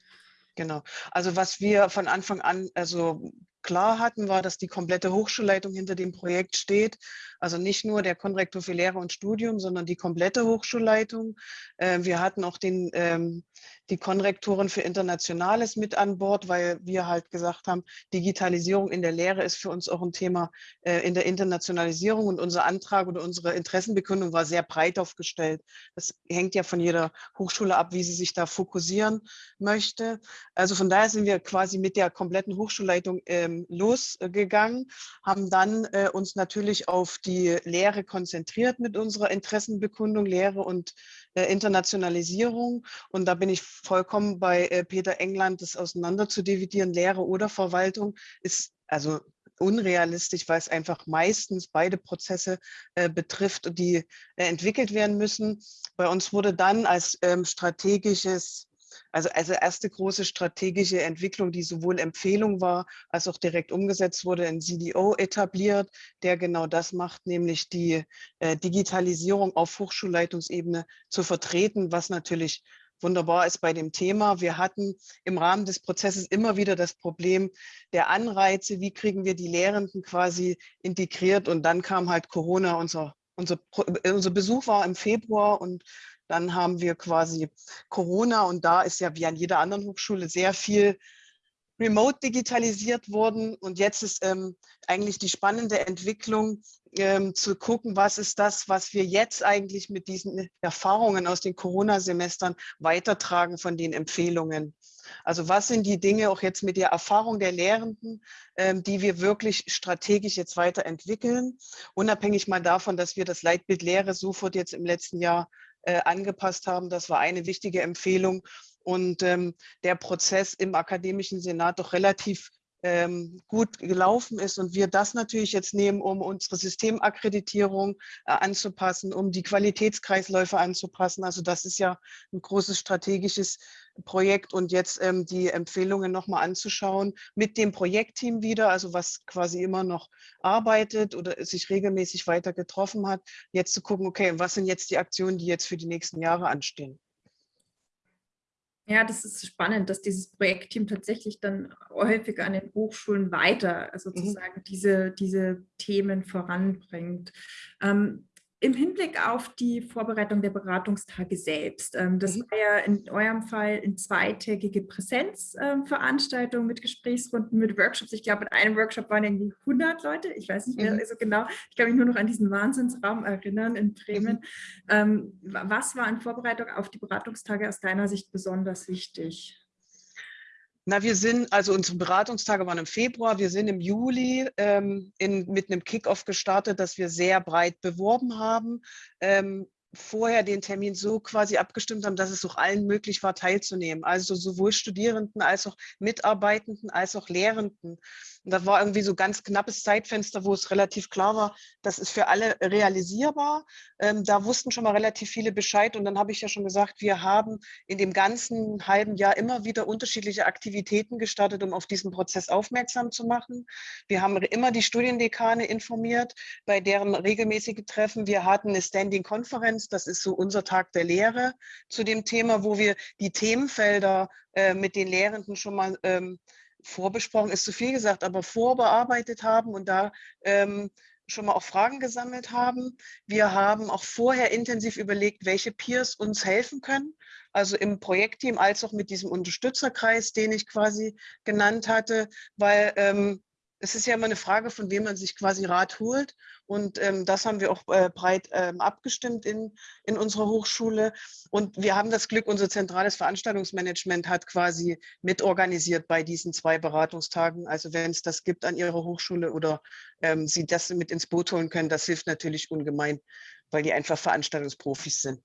Genau. Also was wir von Anfang an also klar hatten, war, dass die komplette Hochschulleitung hinter dem Projekt steht. Also nicht nur der Konrektor für Lehre und Studium, sondern die komplette Hochschulleitung. Äh, wir hatten auch den, ähm, die Konrektoren für Internationales mit an Bord, weil wir halt gesagt haben, Digitalisierung in der Lehre ist für uns auch ein Thema äh, in der Internationalisierung und unser Antrag oder unsere Interessenbekundung war sehr breit aufgestellt. Das hängt ja von jeder Hochschule ab, wie sie sich da fokussieren möchte. Also von daher sind wir quasi mit der kompletten Hochschulleitung ähm, losgegangen, haben dann äh, uns natürlich auf die Lehre konzentriert mit unserer Interessenbekundung, Lehre und äh, Internationalisierung. Und da bin ich vollkommen bei äh, Peter England, das auseinander zu dividieren, Lehre oder Verwaltung, ist also unrealistisch, weil es einfach meistens beide Prozesse äh, betrifft, die äh, entwickelt werden müssen. Bei uns wurde dann als ähm, strategisches also, also erste große strategische Entwicklung, die sowohl Empfehlung war, als auch direkt umgesetzt wurde, ein CDO etabliert, der genau das macht, nämlich die äh, Digitalisierung auf Hochschulleitungsebene zu vertreten, was natürlich wunderbar ist bei dem Thema. Wir hatten im Rahmen des Prozesses immer wieder das Problem der Anreize, wie kriegen wir die Lehrenden quasi integriert und dann kam halt Corona, unser, unser, unser Besuch war im Februar und dann haben wir quasi Corona und da ist ja wie an jeder anderen Hochschule sehr viel remote digitalisiert worden. Und jetzt ist ähm, eigentlich die spannende Entwicklung, ähm, zu gucken, was ist das, was wir jetzt eigentlich mit diesen Erfahrungen aus den Corona-Semestern weitertragen von den Empfehlungen. Also was sind die Dinge auch jetzt mit der Erfahrung der Lehrenden, ähm, die wir wirklich strategisch jetzt weiterentwickeln, unabhängig mal davon, dass wir das Leitbild Lehre sofort jetzt im letzten Jahr äh, angepasst haben. Das war eine wichtige Empfehlung. Und ähm, der Prozess im Akademischen Senat doch relativ ähm, gut gelaufen ist und wir das natürlich jetzt nehmen, um unsere Systemakkreditierung äh, anzupassen, um die Qualitätskreisläufe anzupassen. Also das ist ja ein großes strategisches Projekt und jetzt ähm, die Empfehlungen nochmal anzuschauen mit dem Projektteam wieder, also was quasi immer noch arbeitet oder sich regelmäßig weiter getroffen hat, jetzt zu gucken, okay, was sind jetzt die Aktionen, die jetzt für die nächsten Jahre anstehen. Ja, das ist spannend, dass dieses Projektteam tatsächlich dann häufig an den Hochschulen weiter mhm. sozusagen mhm. diese, diese Themen voranbringt. Ähm, im Hinblick auf die Vorbereitung der Beratungstage selbst, ähm, das mhm. war ja in eurem Fall eine zweitägige Präsenzveranstaltung ähm, mit Gesprächsrunden, mit Workshops. Ich glaube, in einem Workshop waren irgendwie 100 Leute. Ich weiß nicht mehr mhm. so genau. Ich kann mich nur noch an diesen Wahnsinnsraum erinnern in Bremen. Mhm. Ähm, was war in Vorbereitung auf die Beratungstage aus deiner Sicht besonders wichtig? Na, wir sind, also unsere Beratungstage waren im Februar, wir sind im Juli ähm, in, mit einem Kickoff gestartet, das wir sehr breit beworben haben. Ähm, vorher den Termin so quasi abgestimmt haben, dass es auch allen möglich war, teilzunehmen. Also sowohl Studierenden als auch Mitarbeitenden als auch Lehrenden. Und das war irgendwie so ganz knappes Zeitfenster, wo es relativ klar war, das ist für alle realisierbar. Ähm, da wussten schon mal relativ viele Bescheid. Und dann habe ich ja schon gesagt, wir haben in dem ganzen halben Jahr immer wieder unterschiedliche Aktivitäten gestartet, um auf diesen Prozess aufmerksam zu machen. Wir haben immer die Studiendekane informiert, bei deren regelmäßige Treffen. Wir hatten eine Standing-Konferenz, das ist so unser Tag der Lehre zu dem Thema, wo wir die Themenfelder äh, mit den Lehrenden schon mal ähm, vorbesprochen ist zu viel gesagt, aber vorbearbeitet haben und da ähm, schon mal auch Fragen gesammelt haben. Wir haben auch vorher intensiv überlegt, welche Peers uns helfen können, also im Projektteam als auch mit diesem Unterstützerkreis, den ich quasi genannt hatte, weil ähm, es ist ja immer eine Frage, von wem man sich quasi Rat holt. Und ähm, das haben wir auch äh, breit ähm, abgestimmt in, in unserer Hochschule. Und wir haben das Glück, unser zentrales Veranstaltungsmanagement hat quasi mitorganisiert bei diesen zwei Beratungstagen. Also wenn es das gibt an Ihrer Hochschule oder ähm, Sie das mit ins Boot holen können, das hilft natürlich ungemein, weil die einfach Veranstaltungsprofis sind.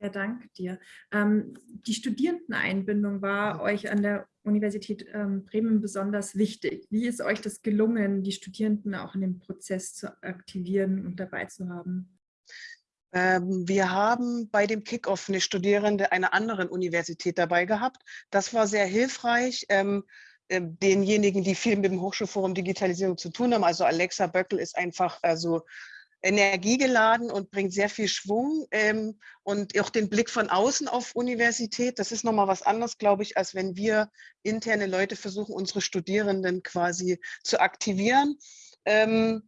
Ja, danke dir. Ähm, die Studierendeneinbindung war euch an der Universität ähm, Bremen besonders wichtig. Wie ist euch das gelungen, die Studierenden auch in dem Prozess zu aktivieren und dabei zu haben? Ähm, wir haben bei dem Kickoff eine Studierende einer anderen Universität dabei gehabt. Das war sehr hilfreich. Ähm, äh, denjenigen, die viel mit dem Hochschulforum Digitalisierung zu tun haben, also Alexa Böckel ist einfach also energiegeladen und bringt sehr viel Schwung ähm, und auch den Blick von außen auf Universität. Das ist nochmal was anderes, glaube ich, als wenn wir interne Leute versuchen, unsere Studierenden quasi zu aktivieren. Ähm,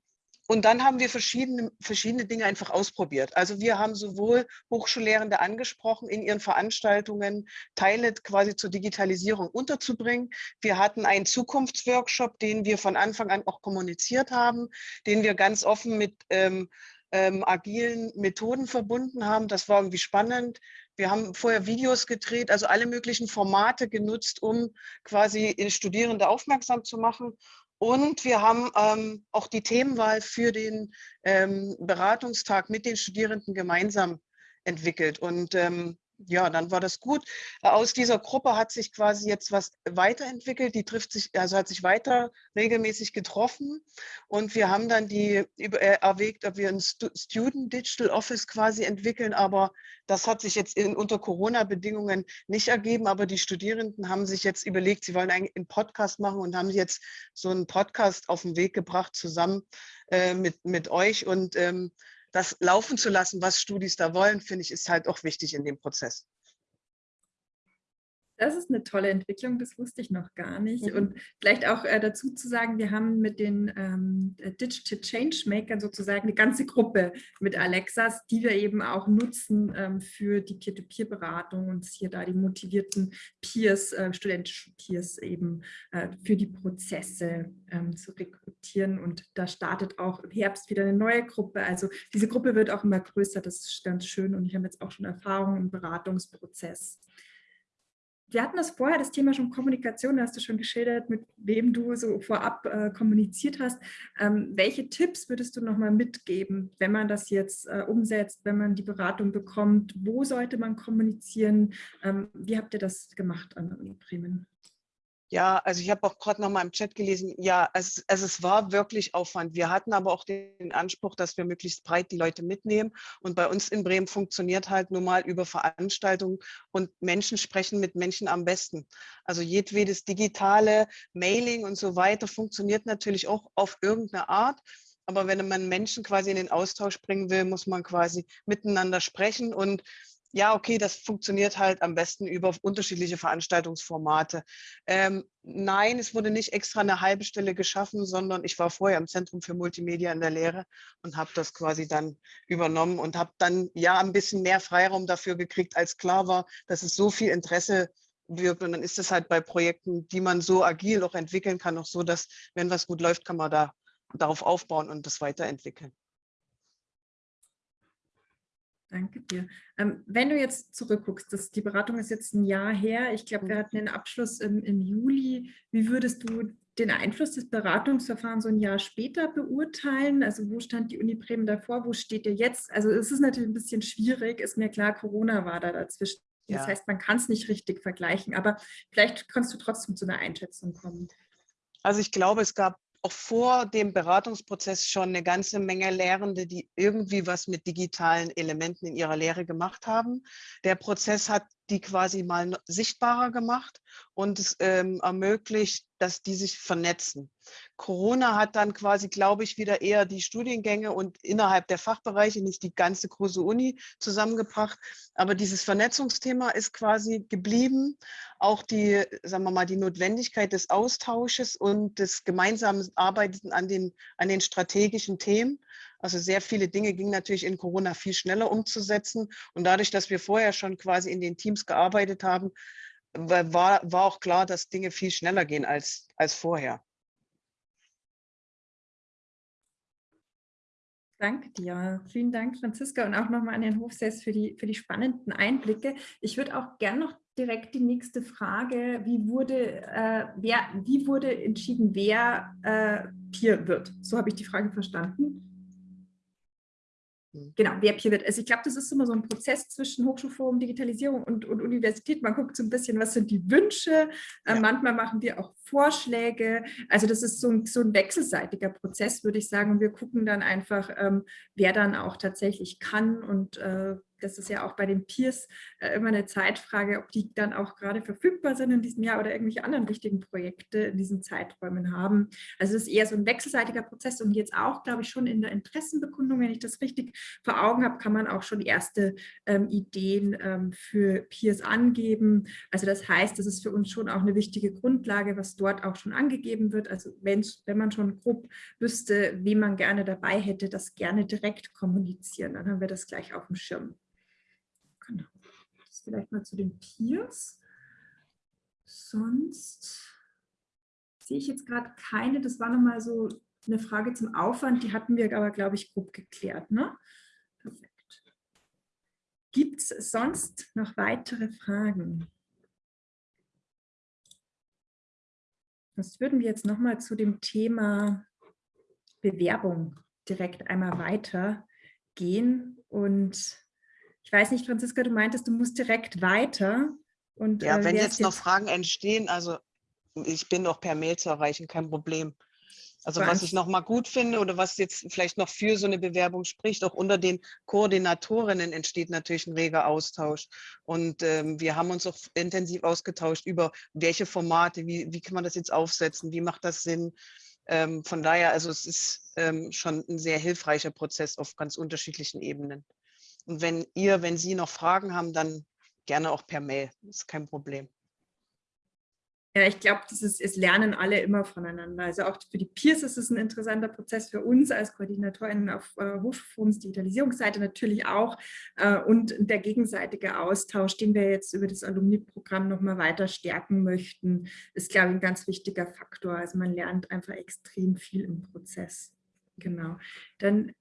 und dann haben wir verschiedene, verschiedene Dinge einfach ausprobiert. Also wir haben sowohl Hochschullehrende angesprochen, in ihren Veranstaltungen Teile quasi zur Digitalisierung unterzubringen. Wir hatten einen Zukunftsworkshop, den wir von Anfang an auch kommuniziert haben, den wir ganz offen mit ähm, ähm, agilen Methoden verbunden haben. Das war irgendwie spannend. Wir haben vorher Videos gedreht, also alle möglichen Formate genutzt, um quasi Studierende aufmerksam zu machen. Und wir haben ähm, auch die Themenwahl für den ähm, Beratungstag mit den Studierenden gemeinsam entwickelt. Und ähm, ja, dann war das gut. Aus dieser Gruppe hat sich quasi jetzt was weiterentwickelt. Die trifft sich, also hat sich weiter regelmäßig getroffen. Und wir haben dann die äh, erwägt, ob wir ein Student Digital Office quasi entwickeln. Aber das hat sich jetzt in, unter Corona-Bedingungen nicht ergeben. Aber die Studierenden haben sich jetzt überlegt, sie wollen einen Podcast machen und haben jetzt so einen Podcast auf den Weg gebracht zusammen äh, mit, mit euch. Und ähm, das laufen zu lassen, was Studis da wollen, finde ich, ist halt auch wichtig in dem Prozess. Das ist eine tolle Entwicklung, das wusste ich noch gar nicht. Mhm. Und vielleicht auch äh, dazu zu sagen, wir haben mit den ähm, Digital Changemakern sozusagen eine ganze Gruppe mit Alexas, die wir eben auch nutzen ähm, für die Peer-to-Peer-Beratung und hier da die motivierten Peers, äh, studentischen Peers eben äh, für die Prozesse ähm, zu rekrutieren. Und da startet auch im Herbst wieder eine neue Gruppe. Also diese Gruppe wird auch immer größer, das ist ganz schön. Und ich habe jetzt auch schon Erfahrung im Beratungsprozess wir hatten das vorher, das Thema schon Kommunikation, da hast du schon geschildert, mit wem du so vorab äh, kommuniziert hast. Ähm, welche Tipps würdest du nochmal mitgeben, wenn man das jetzt äh, umsetzt, wenn man die Beratung bekommt? Wo sollte man kommunizieren? Ähm, wie habt ihr das gemacht an der Uni Bremen? Ja, also ich habe auch gerade noch mal im Chat gelesen, ja, es, es, es war wirklich Aufwand. Wir hatten aber auch den Anspruch, dass wir möglichst breit die Leute mitnehmen. Und bei uns in Bremen funktioniert halt nur mal über Veranstaltungen und Menschen sprechen mit Menschen am besten. Also jedwedes digitale Mailing und so weiter funktioniert natürlich auch auf irgendeine Art. Aber wenn man Menschen quasi in den Austausch bringen will, muss man quasi miteinander sprechen und ja, okay, das funktioniert halt am besten über unterschiedliche Veranstaltungsformate. Ähm, nein, es wurde nicht extra eine halbe Stelle geschaffen, sondern ich war vorher im Zentrum für Multimedia in der Lehre und habe das quasi dann übernommen und habe dann ja ein bisschen mehr Freiraum dafür gekriegt, als klar war, dass es so viel Interesse wirkt. Und dann ist es halt bei Projekten, die man so agil auch entwickeln kann, auch so, dass wenn was gut läuft, kann man da darauf aufbauen und das weiterentwickeln. Danke dir. Ähm, wenn du jetzt zurückguckst, das, die Beratung ist jetzt ein Jahr her. Ich glaube, wir hatten den Abschluss im, im Juli. Wie würdest du den Einfluss des Beratungsverfahrens so ein Jahr später beurteilen? Also wo stand die Uni Bremen davor? Wo steht ihr jetzt? Also es ist natürlich ein bisschen schwierig. Ist mir klar, Corona war da dazwischen. Ja. Das heißt, man kann es nicht richtig vergleichen. Aber vielleicht kannst du trotzdem zu einer Einschätzung kommen. Also ich glaube, es gab auch vor dem Beratungsprozess schon eine ganze Menge Lehrende, die irgendwie was mit digitalen Elementen in ihrer Lehre gemacht haben. Der Prozess hat die quasi mal sichtbarer gemacht und es ähm, ermöglicht, dass die sich vernetzen. Corona hat dann quasi, glaube ich, wieder eher die Studiengänge und innerhalb der Fachbereiche, nicht die ganze große Uni zusammengebracht. Aber dieses Vernetzungsthema ist quasi geblieben. Auch die, sagen wir mal, die Notwendigkeit des Austausches und des gemeinsamen Arbeiten an den, an den strategischen Themen. Also sehr viele Dinge gingen natürlich in Corona viel schneller umzusetzen. Und dadurch, dass wir vorher schon quasi in den Teams gearbeitet haben, war, war auch klar, dass Dinge viel schneller gehen als, als vorher. Danke dir. Vielen Dank, Franziska, und auch nochmal an den Hofsess für die, für die spannenden Einblicke. Ich würde auch gerne noch direkt die nächste Frage, wie wurde, äh, wer, wie wurde entschieden, wer äh, Peer wird? So habe ich die Frage verstanden. Genau, wer Peer wird. Also ich glaube, das ist immer so ein Prozess zwischen Hochschulforum, Digitalisierung und, und Universität. Man guckt so ein bisschen, was sind die Wünsche. Äh, ja. manchmal machen wir auch Vorschläge. Also das ist so ein, so ein wechselseitiger Prozess, würde ich sagen. Und wir gucken dann einfach, ähm, wer dann auch tatsächlich kann und äh, das ist ja auch bei den Peers äh, immer eine Zeitfrage, ob die dann auch gerade verfügbar sind in diesem Jahr oder irgendwelche anderen wichtigen Projekte in diesen Zeiträumen haben. Also es ist eher so ein wechselseitiger Prozess und jetzt auch, glaube ich, schon in der Interessenbekundung, wenn ich das richtig vor Augen habe, kann man auch schon erste ähm, Ideen ähm, für Peers angeben. Also das heißt, das ist für uns schon auch eine wichtige Grundlage, was dort auch schon angegeben wird. Also wenn, man schon grob wüsste, wie man gerne dabei hätte, das gerne direkt kommunizieren, dann haben wir das gleich auf dem Schirm. Genau. Das vielleicht mal zu den Peers. Sonst sehe ich jetzt gerade keine. Das war nochmal so eine Frage zum Aufwand. Die hatten wir aber, glaube ich, grob geklärt. Ne? Perfekt. Gibt es sonst noch weitere Fragen? Sonst würden wir jetzt nochmal zu dem Thema Bewerbung direkt einmal weitergehen. Und ich weiß nicht, Franziska, du meintest, du musst direkt weiter. Und, ja, äh, wenn jetzt noch Fragen entstehen, also ich bin auch per Mail zu erreichen, kein Problem. Also was ich noch mal gut finde oder was jetzt vielleicht noch für so eine Bewerbung spricht, auch unter den Koordinatorinnen entsteht natürlich ein reger Austausch. Und ähm, wir haben uns auch intensiv ausgetauscht über welche Formate, wie, wie kann man das jetzt aufsetzen, wie macht das Sinn. Ähm, von daher, also es ist ähm, schon ein sehr hilfreicher Prozess auf ganz unterschiedlichen Ebenen. Und wenn ihr, wenn Sie noch Fragen haben, dann gerne auch per Mail, das ist kein Problem. Ja, ich glaube, es lernen alle immer voneinander. Also auch für die Peers ist es ein interessanter Prozess, für uns als Koordinatorinnen auf äh, Hochschulforums Digitalisierungsseite natürlich auch äh, und der gegenseitige Austausch, den wir jetzt über das Alumni-Programm nochmal weiter stärken möchten, ist, glaube ich, ein ganz wichtiger Faktor. Also man lernt einfach extrem viel im Prozess. Genau. Dann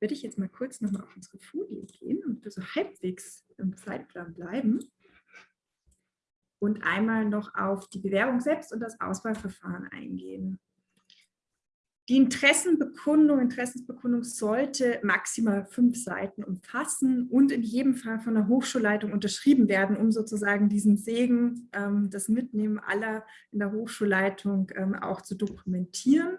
würde ich jetzt mal kurz nochmal auf unsere Folie gehen und so halbwegs im Zeitplan bleiben und einmal noch auf die Bewerbung selbst und das Auswahlverfahren eingehen. Die Interessenbekundung, Interessensbekundung sollte maximal fünf Seiten umfassen und in jedem Fall von der Hochschulleitung unterschrieben werden, um sozusagen diesen Segen, ähm, das Mitnehmen aller in der Hochschulleitung ähm, auch zu dokumentieren.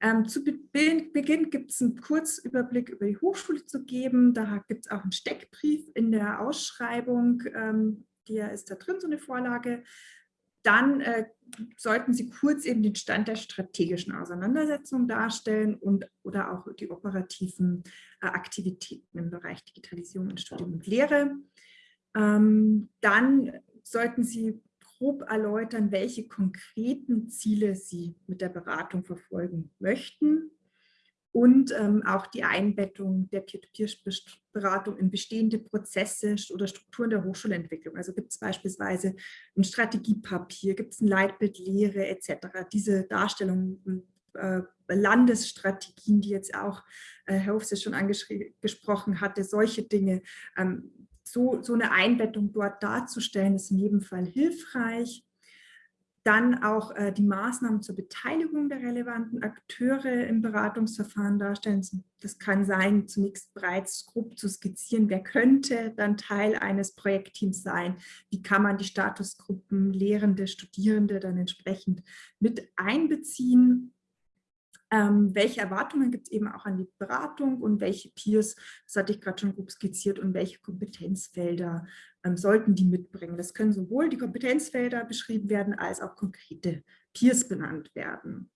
Ähm, zu Beginn gibt es einen Kurzüberblick über die Hochschule zu geben. Da gibt es auch einen Steckbrief in der Ausschreibung, ähm, der ist da drin, so eine Vorlage. Dann äh, sollten Sie kurz eben den Stand der strategischen Auseinandersetzung darstellen und oder auch die operativen äh, Aktivitäten im Bereich Digitalisierung in Studium und Lehre. Ähm, dann sollten Sie grob erläutern, welche konkreten Ziele Sie mit der Beratung verfolgen möchten und ähm, auch die Einbettung der Peer-to-Peer-Beratung in bestehende Prozesse oder Strukturen der Hochschulentwicklung. Also gibt es beispielsweise ein Strategiepapier, gibt es ein Leitbild Lehre etc. Diese Darstellung äh, Landesstrategien, die jetzt auch äh, Herr Hofse schon angesprochen hatte, solche Dinge, ähm, so, so eine Einbettung dort darzustellen, ist in jedem Fall hilfreich. Dann auch äh, die Maßnahmen zur Beteiligung der relevanten Akteure im Beratungsverfahren darstellen. Das kann sein, zunächst bereits grob zu skizzieren, wer könnte dann Teil eines Projektteams sein, wie kann man die Statusgruppen, Lehrende, Studierende dann entsprechend mit einbeziehen ähm, welche Erwartungen gibt es eben auch an die Beratung und welche Peers, das hatte ich gerade schon grob skizziert, und welche Kompetenzfelder ähm, sollten die mitbringen. Das können sowohl die Kompetenzfelder beschrieben werden, als auch konkrete Peers benannt werden.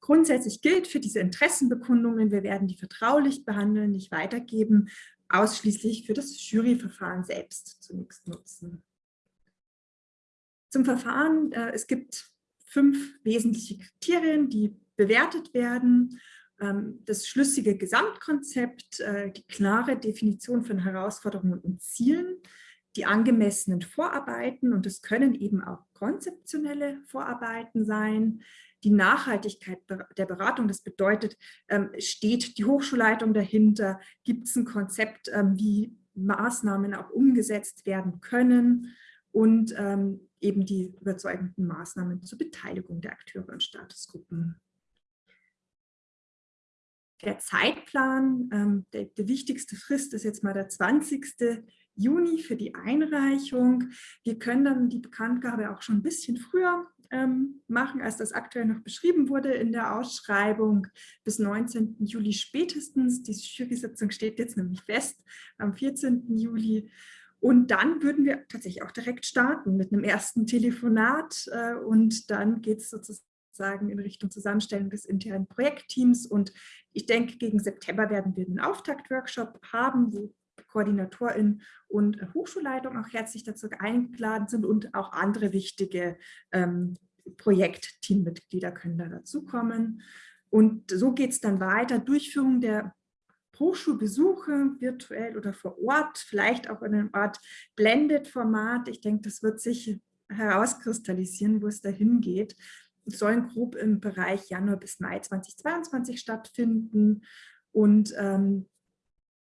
Grundsätzlich gilt für diese Interessenbekundungen, wir werden die vertraulich behandeln, nicht weitergeben, ausschließlich für das Juryverfahren selbst zunächst nutzen. Zum Verfahren, äh, es gibt fünf wesentliche Kriterien, die bewertet werden. Ähm, das schlüssige Gesamtkonzept, äh, die klare Definition von Herausforderungen und Zielen, die angemessenen Vorarbeiten und es können eben auch konzeptionelle Vorarbeiten sein, die Nachhaltigkeit der Beratung, das bedeutet, ähm, steht die Hochschulleitung dahinter, gibt es ein Konzept, ähm, wie Maßnahmen auch umgesetzt werden können? Und eben die überzeugenden Maßnahmen zur Beteiligung der Akteure und Statusgruppen der Zeitplan, ähm, der, der, wichtigste Frist ist jetzt mal der 20. Juni für die Einreichung. Wir können dann die Bekanntgabe auch schon ein bisschen früher ähm, machen, als das aktuell noch beschrieben wurde in der Ausschreibung bis 19. Juli spätestens. Die Jury-Sitzung steht jetzt nämlich fest am 14. Juli. Und dann würden wir tatsächlich auch direkt starten mit einem ersten Telefonat äh, und dann geht es sozusagen in Richtung Zusammenstellung des internen Projektteams und ich denke, gegen September werden wir einen Auftaktworkshop haben, wo Koordinatorin und Hochschulleitung auch herzlich dazu eingeladen sind und auch andere wichtige ähm, Projektteammitglieder können da dazukommen. Und so geht es dann weiter. Durchführung der Hochschulbesuche, virtuell oder vor Ort, vielleicht auch in einem Art Blended-Format. Ich denke, das wird sich herauskristallisieren, wo es dahin geht. Sollen grob im Bereich Januar bis Mai 2022 stattfinden. Und ähm,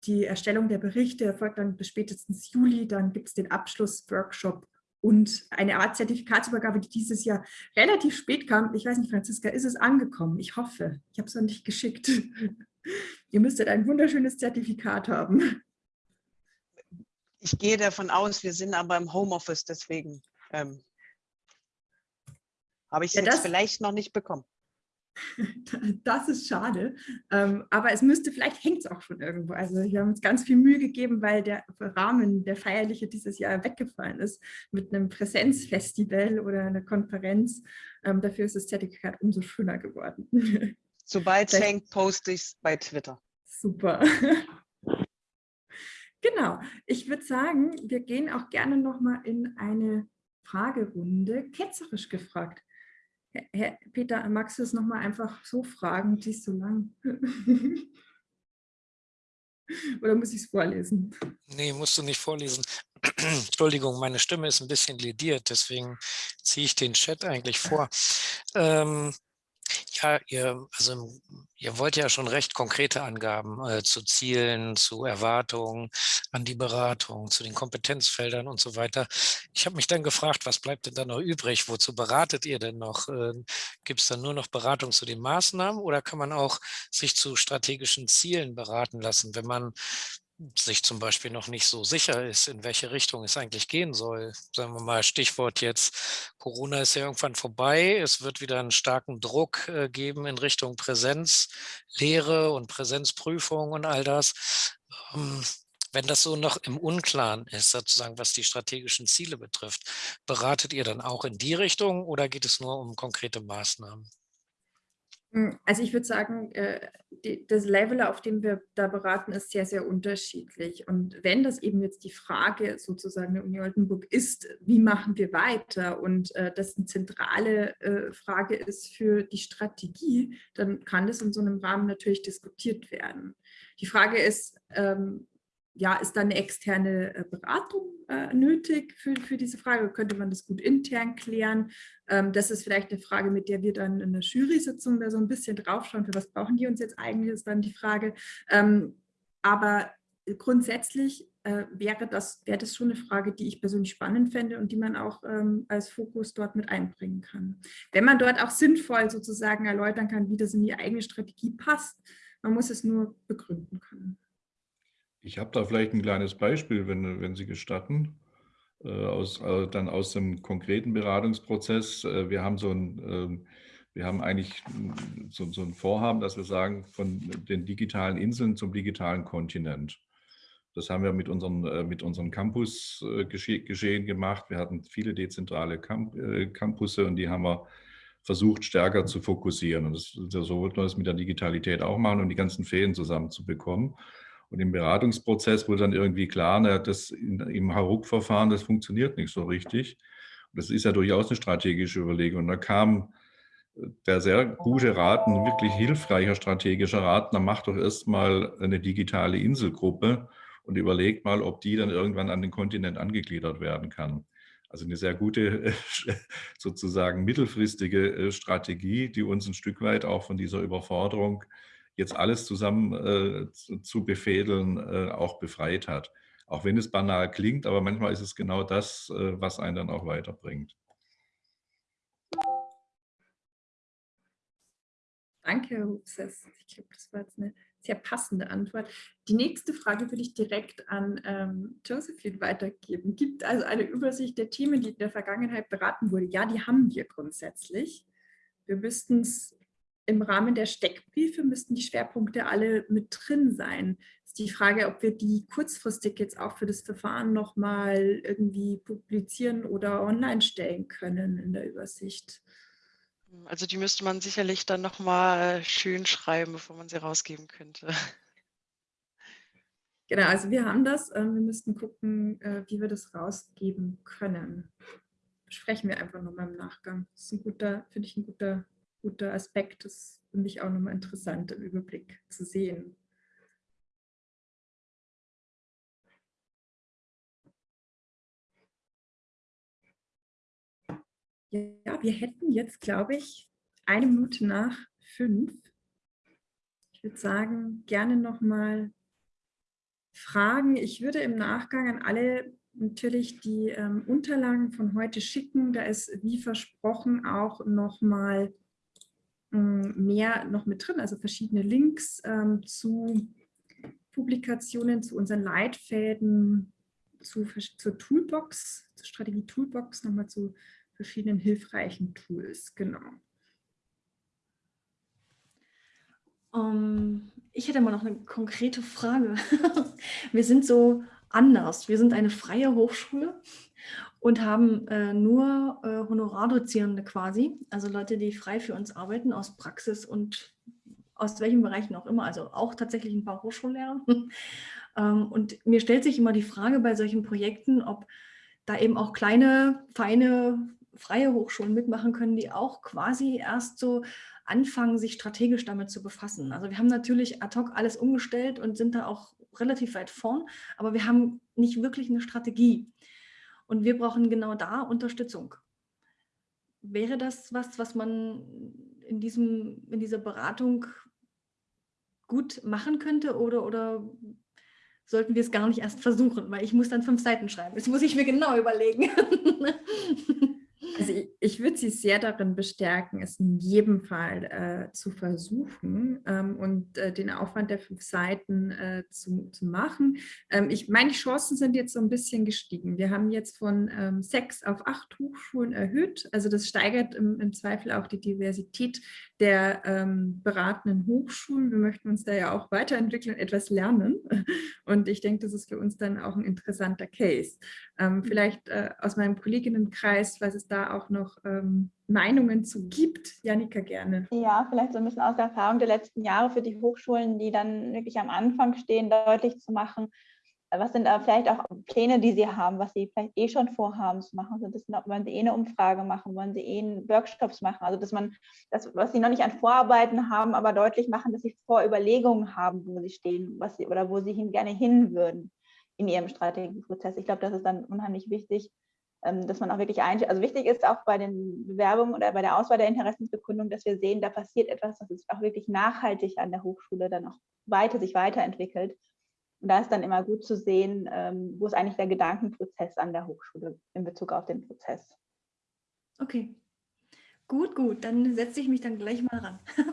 die Erstellung der Berichte erfolgt dann bis spätestens Juli. Dann gibt es den Abschlussworkshop und eine Art Zertifikatsübergabe, die dieses Jahr relativ spät kam. Ich weiß nicht, Franziska, ist es angekommen? Ich hoffe. Ich habe es noch nicht geschickt. Ihr müsstet ein wunderschönes Zertifikat haben. Ich gehe davon aus, wir sind aber im Homeoffice, deswegen ähm, habe ich es ja, jetzt vielleicht noch nicht bekommen. Das ist schade, ähm, aber es müsste, vielleicht hängt es auch schon irgendwo. Also wir haben uns ganz viel Mühe gegeben, weil der Rahmen, der feierliche dieses Jahr weggefallen ist mit einem Präsenzfestival oder einer Konferenz. Ähm, dafür ist das Zertifikat umso schöner geworden. Sobald es hängt, poste ich es bei Twitter. Super. Genau, ich würde sagen, wir gehen auch gerne nochmal in eine Fragerunde, ketzerisch gefragt. Herr Peter, magst du es nochmal einfach so fragen, die ist so lang? Oder muss ich es vorlesen? Nee, musst du nicht vorlesen. Entschuldigung, meine Stimme ist ein bisschen lediert, deswegen ziehe ich den Chat eigentlich vor. Ähm, ja, ihr, also ihr wollt ja schon recht konkrete Angaben äh, zu Zielen, zu Erwartungen an die Beratung, zu den Kompetenzfeldern und so weiter. Ich habe mich dann gefragt, was bleibt denn da noch übrig? Wozu beratet ihr denn noch? Äh, Gibt es dann nur noch Beratung zu den Maßnahmen oder kann man auch sich zu strategischen Zielen beraten lassen, wenn man sich zum Beispiel noch nicht so sicher ist, in welche Richtung es eigentlich gehen soll. Sagen wir mal Stichwort jetzt, Corona ist ja irgendwann vorbei, es wird wieder einen starken Druck äh, geben in Richtung Präsenzlehre und Präsenzprüfung und all das. Ähm, wenn das so noch im Unklaren ist, sozusagen was die strategischen Ziele betrifft, beratet ihr dann auch in die Richtung oder geht es nur um konkrete Maßnahmen? Hm, also ich würde sagen, äh, das Level, auf dem wir da beraten, ist sehr, sehr unterschiedlich. Und wenn das eben jetzt die Frage sozusagen der Uni Oldenburg ist, wie machen wir weiter und äh, das eine zentrale äh, Frage ist für die Strategie, dann kann das in so einem Rahmen natürlich diskutiert werden. Die Frage ist, ähm, ja, ist da eine externe äh, Beratung äh, nötig für, für diese Frage? Könnte man das gut intern klären? Ähm, das ist vielleicht eine Frage, mit der wir dann in der Jury-Sitzung da so ein bisschen draufschauen, für was brauchen die uns jetzt eigentlich, ist dann die Frage. Ähm, aber grundsätzlich äh, wäre, das, wäre das schon eine Frage, die ich persönlich spannend fände und die man auch ähm, als Fokus dort mit einbringen kann. Wenn man dort auch sinnvoll sozusagen erläutern kann, wie das in die eigene Strategie passt, man muss es nur begründen können. Ich habe da vielleicht ein kleines Beispiel, wenn, wenn Sie gestatten, äh, aus, äh, dann aus dem konkreten Beratungsprozess. Äh, wir haben so ein, ähm, wir haben eigentlich so, so ein Vorhaben, dass wir sagen, von den digitalen Inseln zum digitalen Kontinent. Das haben wir mit unseren, mit unseren Campus geschehen gemacht. Wir hatten viele dezentrale Camp, Campusse und die haben wir versucht, stärker zu fokussieren. Und das, so wollten wir das mit der Digitalität auch machen, um die ganzen Fäden zusammenzubekommen. Und im Beratungsprozess wurde dann irgendwie klar, na, das im Haruk-Verfahren, das funktioniert nicht so richtig. Und das ist ja durchaus eine strategische Überlegung. Und da kam äh, der sehr gute Rat, ein wirklich hilfreicher strategischer Rat, dann macht doch erstmal eine digitale Inselgruppe und überlegt mal, ob die dann irgendwann an den Kontinent angegliedert werden kann. Also eine sehr gute, sozusagen mittelfristige äh, Strategie, die uns ein Stück weit auch von dieser Überforderung jetzt alles zusammen äh, zu, zu, befädeln, äh, auch befreit hat. Auch wenn es banal klingt, aber manchmal ist es genau das, äh, was einen dann auch weiterbringt. Danke, Herr Hupses. Ich glaube, das war jetzt eine sehr passende Antwort. Die nächste Frage würde ich direkt an ähm, Josephine weitergeben. Gibt also eine Übersicht der Themen, die in der Vergangenheit beraten wurde? Ja, die haben wir grundsätzlich. Wir müssten es im Rahmen der Steckbriefe, müssten die Schwerpunkte alle mit drin sein. Ist die Frage, ob wir die kurzfristig jetzt auch für das Verfahren nochmal irgendwie publizieren oder online stellen können in der Übersicht. Also die müsste man sicherlich dann nochmal schön schreiben, bevor man sie rausgeben könnte. Genau, also wir haben das. Ähm, wir müssten gucken, äh, wie wir das rausgeben können. Sprechen wir einfach nochmal im Nachgang. Das ist ein guter, finde ich, ein guter, guter Aspekt. Das finde ich auch nochmal interessant im Überblick zu sehen. Ja, wir hätten jetzt, glaube ich, eine Minute nach fünf. Ich würde sagen, gerne nochmal Fragen. Ich würde im Nachgang an alle natürlich die ähm, Unterlagen von heute schicken. Da ist, wie versprochen, auch nochmal mehr noch mit drin, also verschiedene Links ähm, zu Publikationen, zu unseren Leitfäden, zu, zur Toolbox, zur Strategie-Toolbox, nochmal zu verschiedenen hilfreichen Tools, genau. Um, ähm, ich hätte mal noch eine konkrete Frage. wir sind so anders. Wir sind eine freie Hochschule und haben äh, nur äh, Honorardozierende quasi, also Leute, die frei für uns arbeiten aus Praxis und aus welchen Bereichen auch immer, also auch tatsächlich ein paar Hochschullehrer. ähm, und mir stellt sich immer die Frage bei solchen Projekten, ob da eben auch kleine, feine freie Hochschulen mitmachen können, die auch quasi erst so anfangen, sich strategisch damit zu befassen. Also wir haben natürlich ad hoc alles umgestellt und sind da auch relativ weit vorn, aber wir haben nicht wirklich eine Strategie. Und wir brauchen genau da Unterstützung. Wäre das was, was man in, diesem, in dieser Beratung gut machen könnte oder, oder sollten wir es gar nicht erst versuchen? Weil ich muss dann fünf Seiten schreiben. Das muss ich mir genau überlegen. Also ich, ich würde Sie sehr darin bestärken, es in jedem Fall äh, zu versuchen ähm, und äh, den Aufwand der fünf Seiten äh, zu, zu machen. Ähm, ich meine, die Chancen sind jetzt so ein bisschen gestiegen. Wir haben jetzt von ähm, sechs auf acht Hochschulen erhöht. Also das steigert im, im Zweifel auch die Diversität der ähm, beratenden Hochschulen. Wir möchten uns da ja auch weiterentwickeln, etwas lernen. Und ich denke, das ist für uns dann auch ein interessanter Case. Ähm, mhm. vielleicht äh, aus meinem Kolleginnenkreis, was es da auch noch ähm, Meinungen zu gibt. Janika, gerne. Ja, vielleicht so ein bisschen aus der Erfahrung der letzten Jahre für die Hochschulen, die dann wirklich am Anfang stehen, deutlich zu machen, was sind da vielleicht auch Pläne, die Sie haben, was Sie vielleicht eh schon vorhaben zu machen? Also das, wollen Sie eh eine Umfrage machen, wollen Sie eh Workshops machen? Also dass man das, was Sie noch nicht an Vorarbeiten haben, aber deutlich machen, dass Sie Vorüberlegungen haben, wo Sie stehen, was Sie oder wo Sie hin, gerne hin würden in Ihrem Strategieprozess. Ich glaube, das ist dann unheimlich wichtig, dass man auch wirklich einstellt. Also wichtig ist auch bei den Bewerbungen oder bei der Auswahl der Interessensbekundung, dass wir sehen, da passiert etwas, das ist auch wirklich nachhaltig an der Hochschule dann auch weiter sich weiterentwickelt und da ist dann immer gut zu sehen, ähm, wo ist eigentlich der Gedankenprozess an der Hochschule in Bezug auf den Prozess. Okay, gut, gut, dann setze ich mich dann gleich mal ran.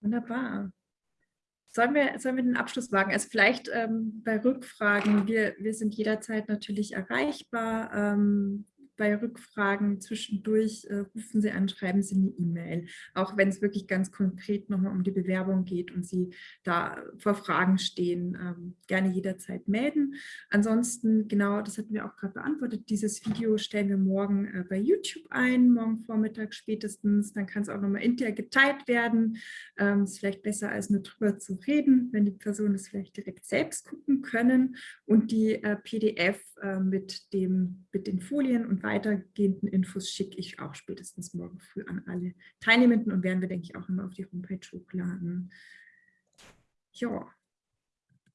Wunderbar. Sollen wir, sollen wir den Abschluss wagen? Also vielleicht ähm, bei Rückfragen, wir, wir sind jederzeit natürlich erreichbar. Ähm, bei Rückfragen zwischendurch äh, rufen Sie an, schreiben Sie eine E-Mail. Auch wenn es wirklich ganz konkret nochmal um die Bewerbung geht und Sie da vor Fragen stehen, ähm, gerne jederzeit melden. Ansonsten, genau, das hatten wir auch gerade beantwortet, dieses Video stellen wir morgen äh, bei YouTube ein, morgen Vormittag spätestens. Dann kann es auch nochmal intern geteilt werden. Ähm, ist vielleicht besser, als nur drüber zu reden, wenn die Personen es vielleicht direkt selbst gucken können. Und die äh, PDF äh, mit, dem, mit den Folien und weitergehenden Infos schicke ich auch spätestens morgen früh an alle Teilnehmenden und werden wir, denke ich, auch immer auf die Homepage hochladen. Ja,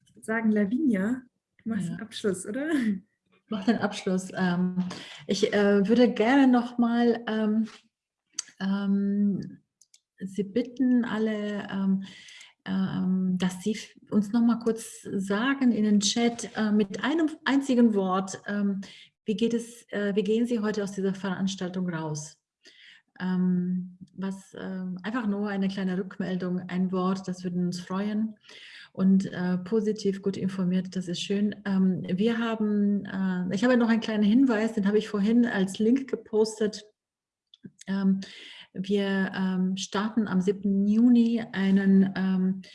ich würde sagen, Lavinia, du machst ja. den Abschluss, oder? Ich mache den Abschluss. Ähm, ich äh, würde gerne nochmal ähm, ähm, Sie bitten, alle ähm, dass Sie uns noch mal kurz sagen in den Chat äh, mit einem einzigen Wort, wie, geht es, äh, wie gehen Sie heute aus dieser Veranstaltung raus? Ähm, was, äh, einfach nur eine kleine Rückmeldung, ein Wort, das würde uns freuen und äh, positiv gut informiert, das ist schön. Ähm, wir haben, äh, ich habe noch einen kleinen Hinweis, den habe ich vorhin als Link gepostet. Ähm, wir ähm, starten am 7. Juni einen ähm, äh,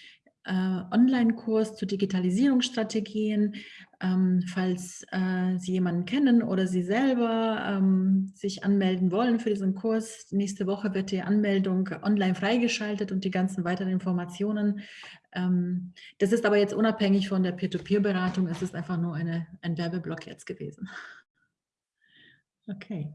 Online-Kurs zu Digitalisierungsstrategien. Ähm, falls äh, Sie jemanden kennen oder Sie selber ähm, sich anmelden wollen für diesen Kurs, nächste Woche wird die Anmeldung online freigeschaltet und die ganzen weiteren Informationen. Ähm, das ist aber jetzt unabhängig von der Peer-to-Peer-Beratung, es ist einfach nur eine, ein Werbeblock jetzt gewesen. Okay.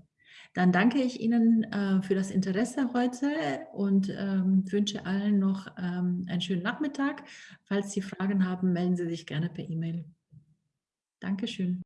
Dann danke ich Ihnen äh, für das Interesse heute und ähm, wünsche allen noch ähm, einen schönen Nachmittag. Falls Sie Fragen haben, melden Sie sich gerne per E-Mail. Dankeschön.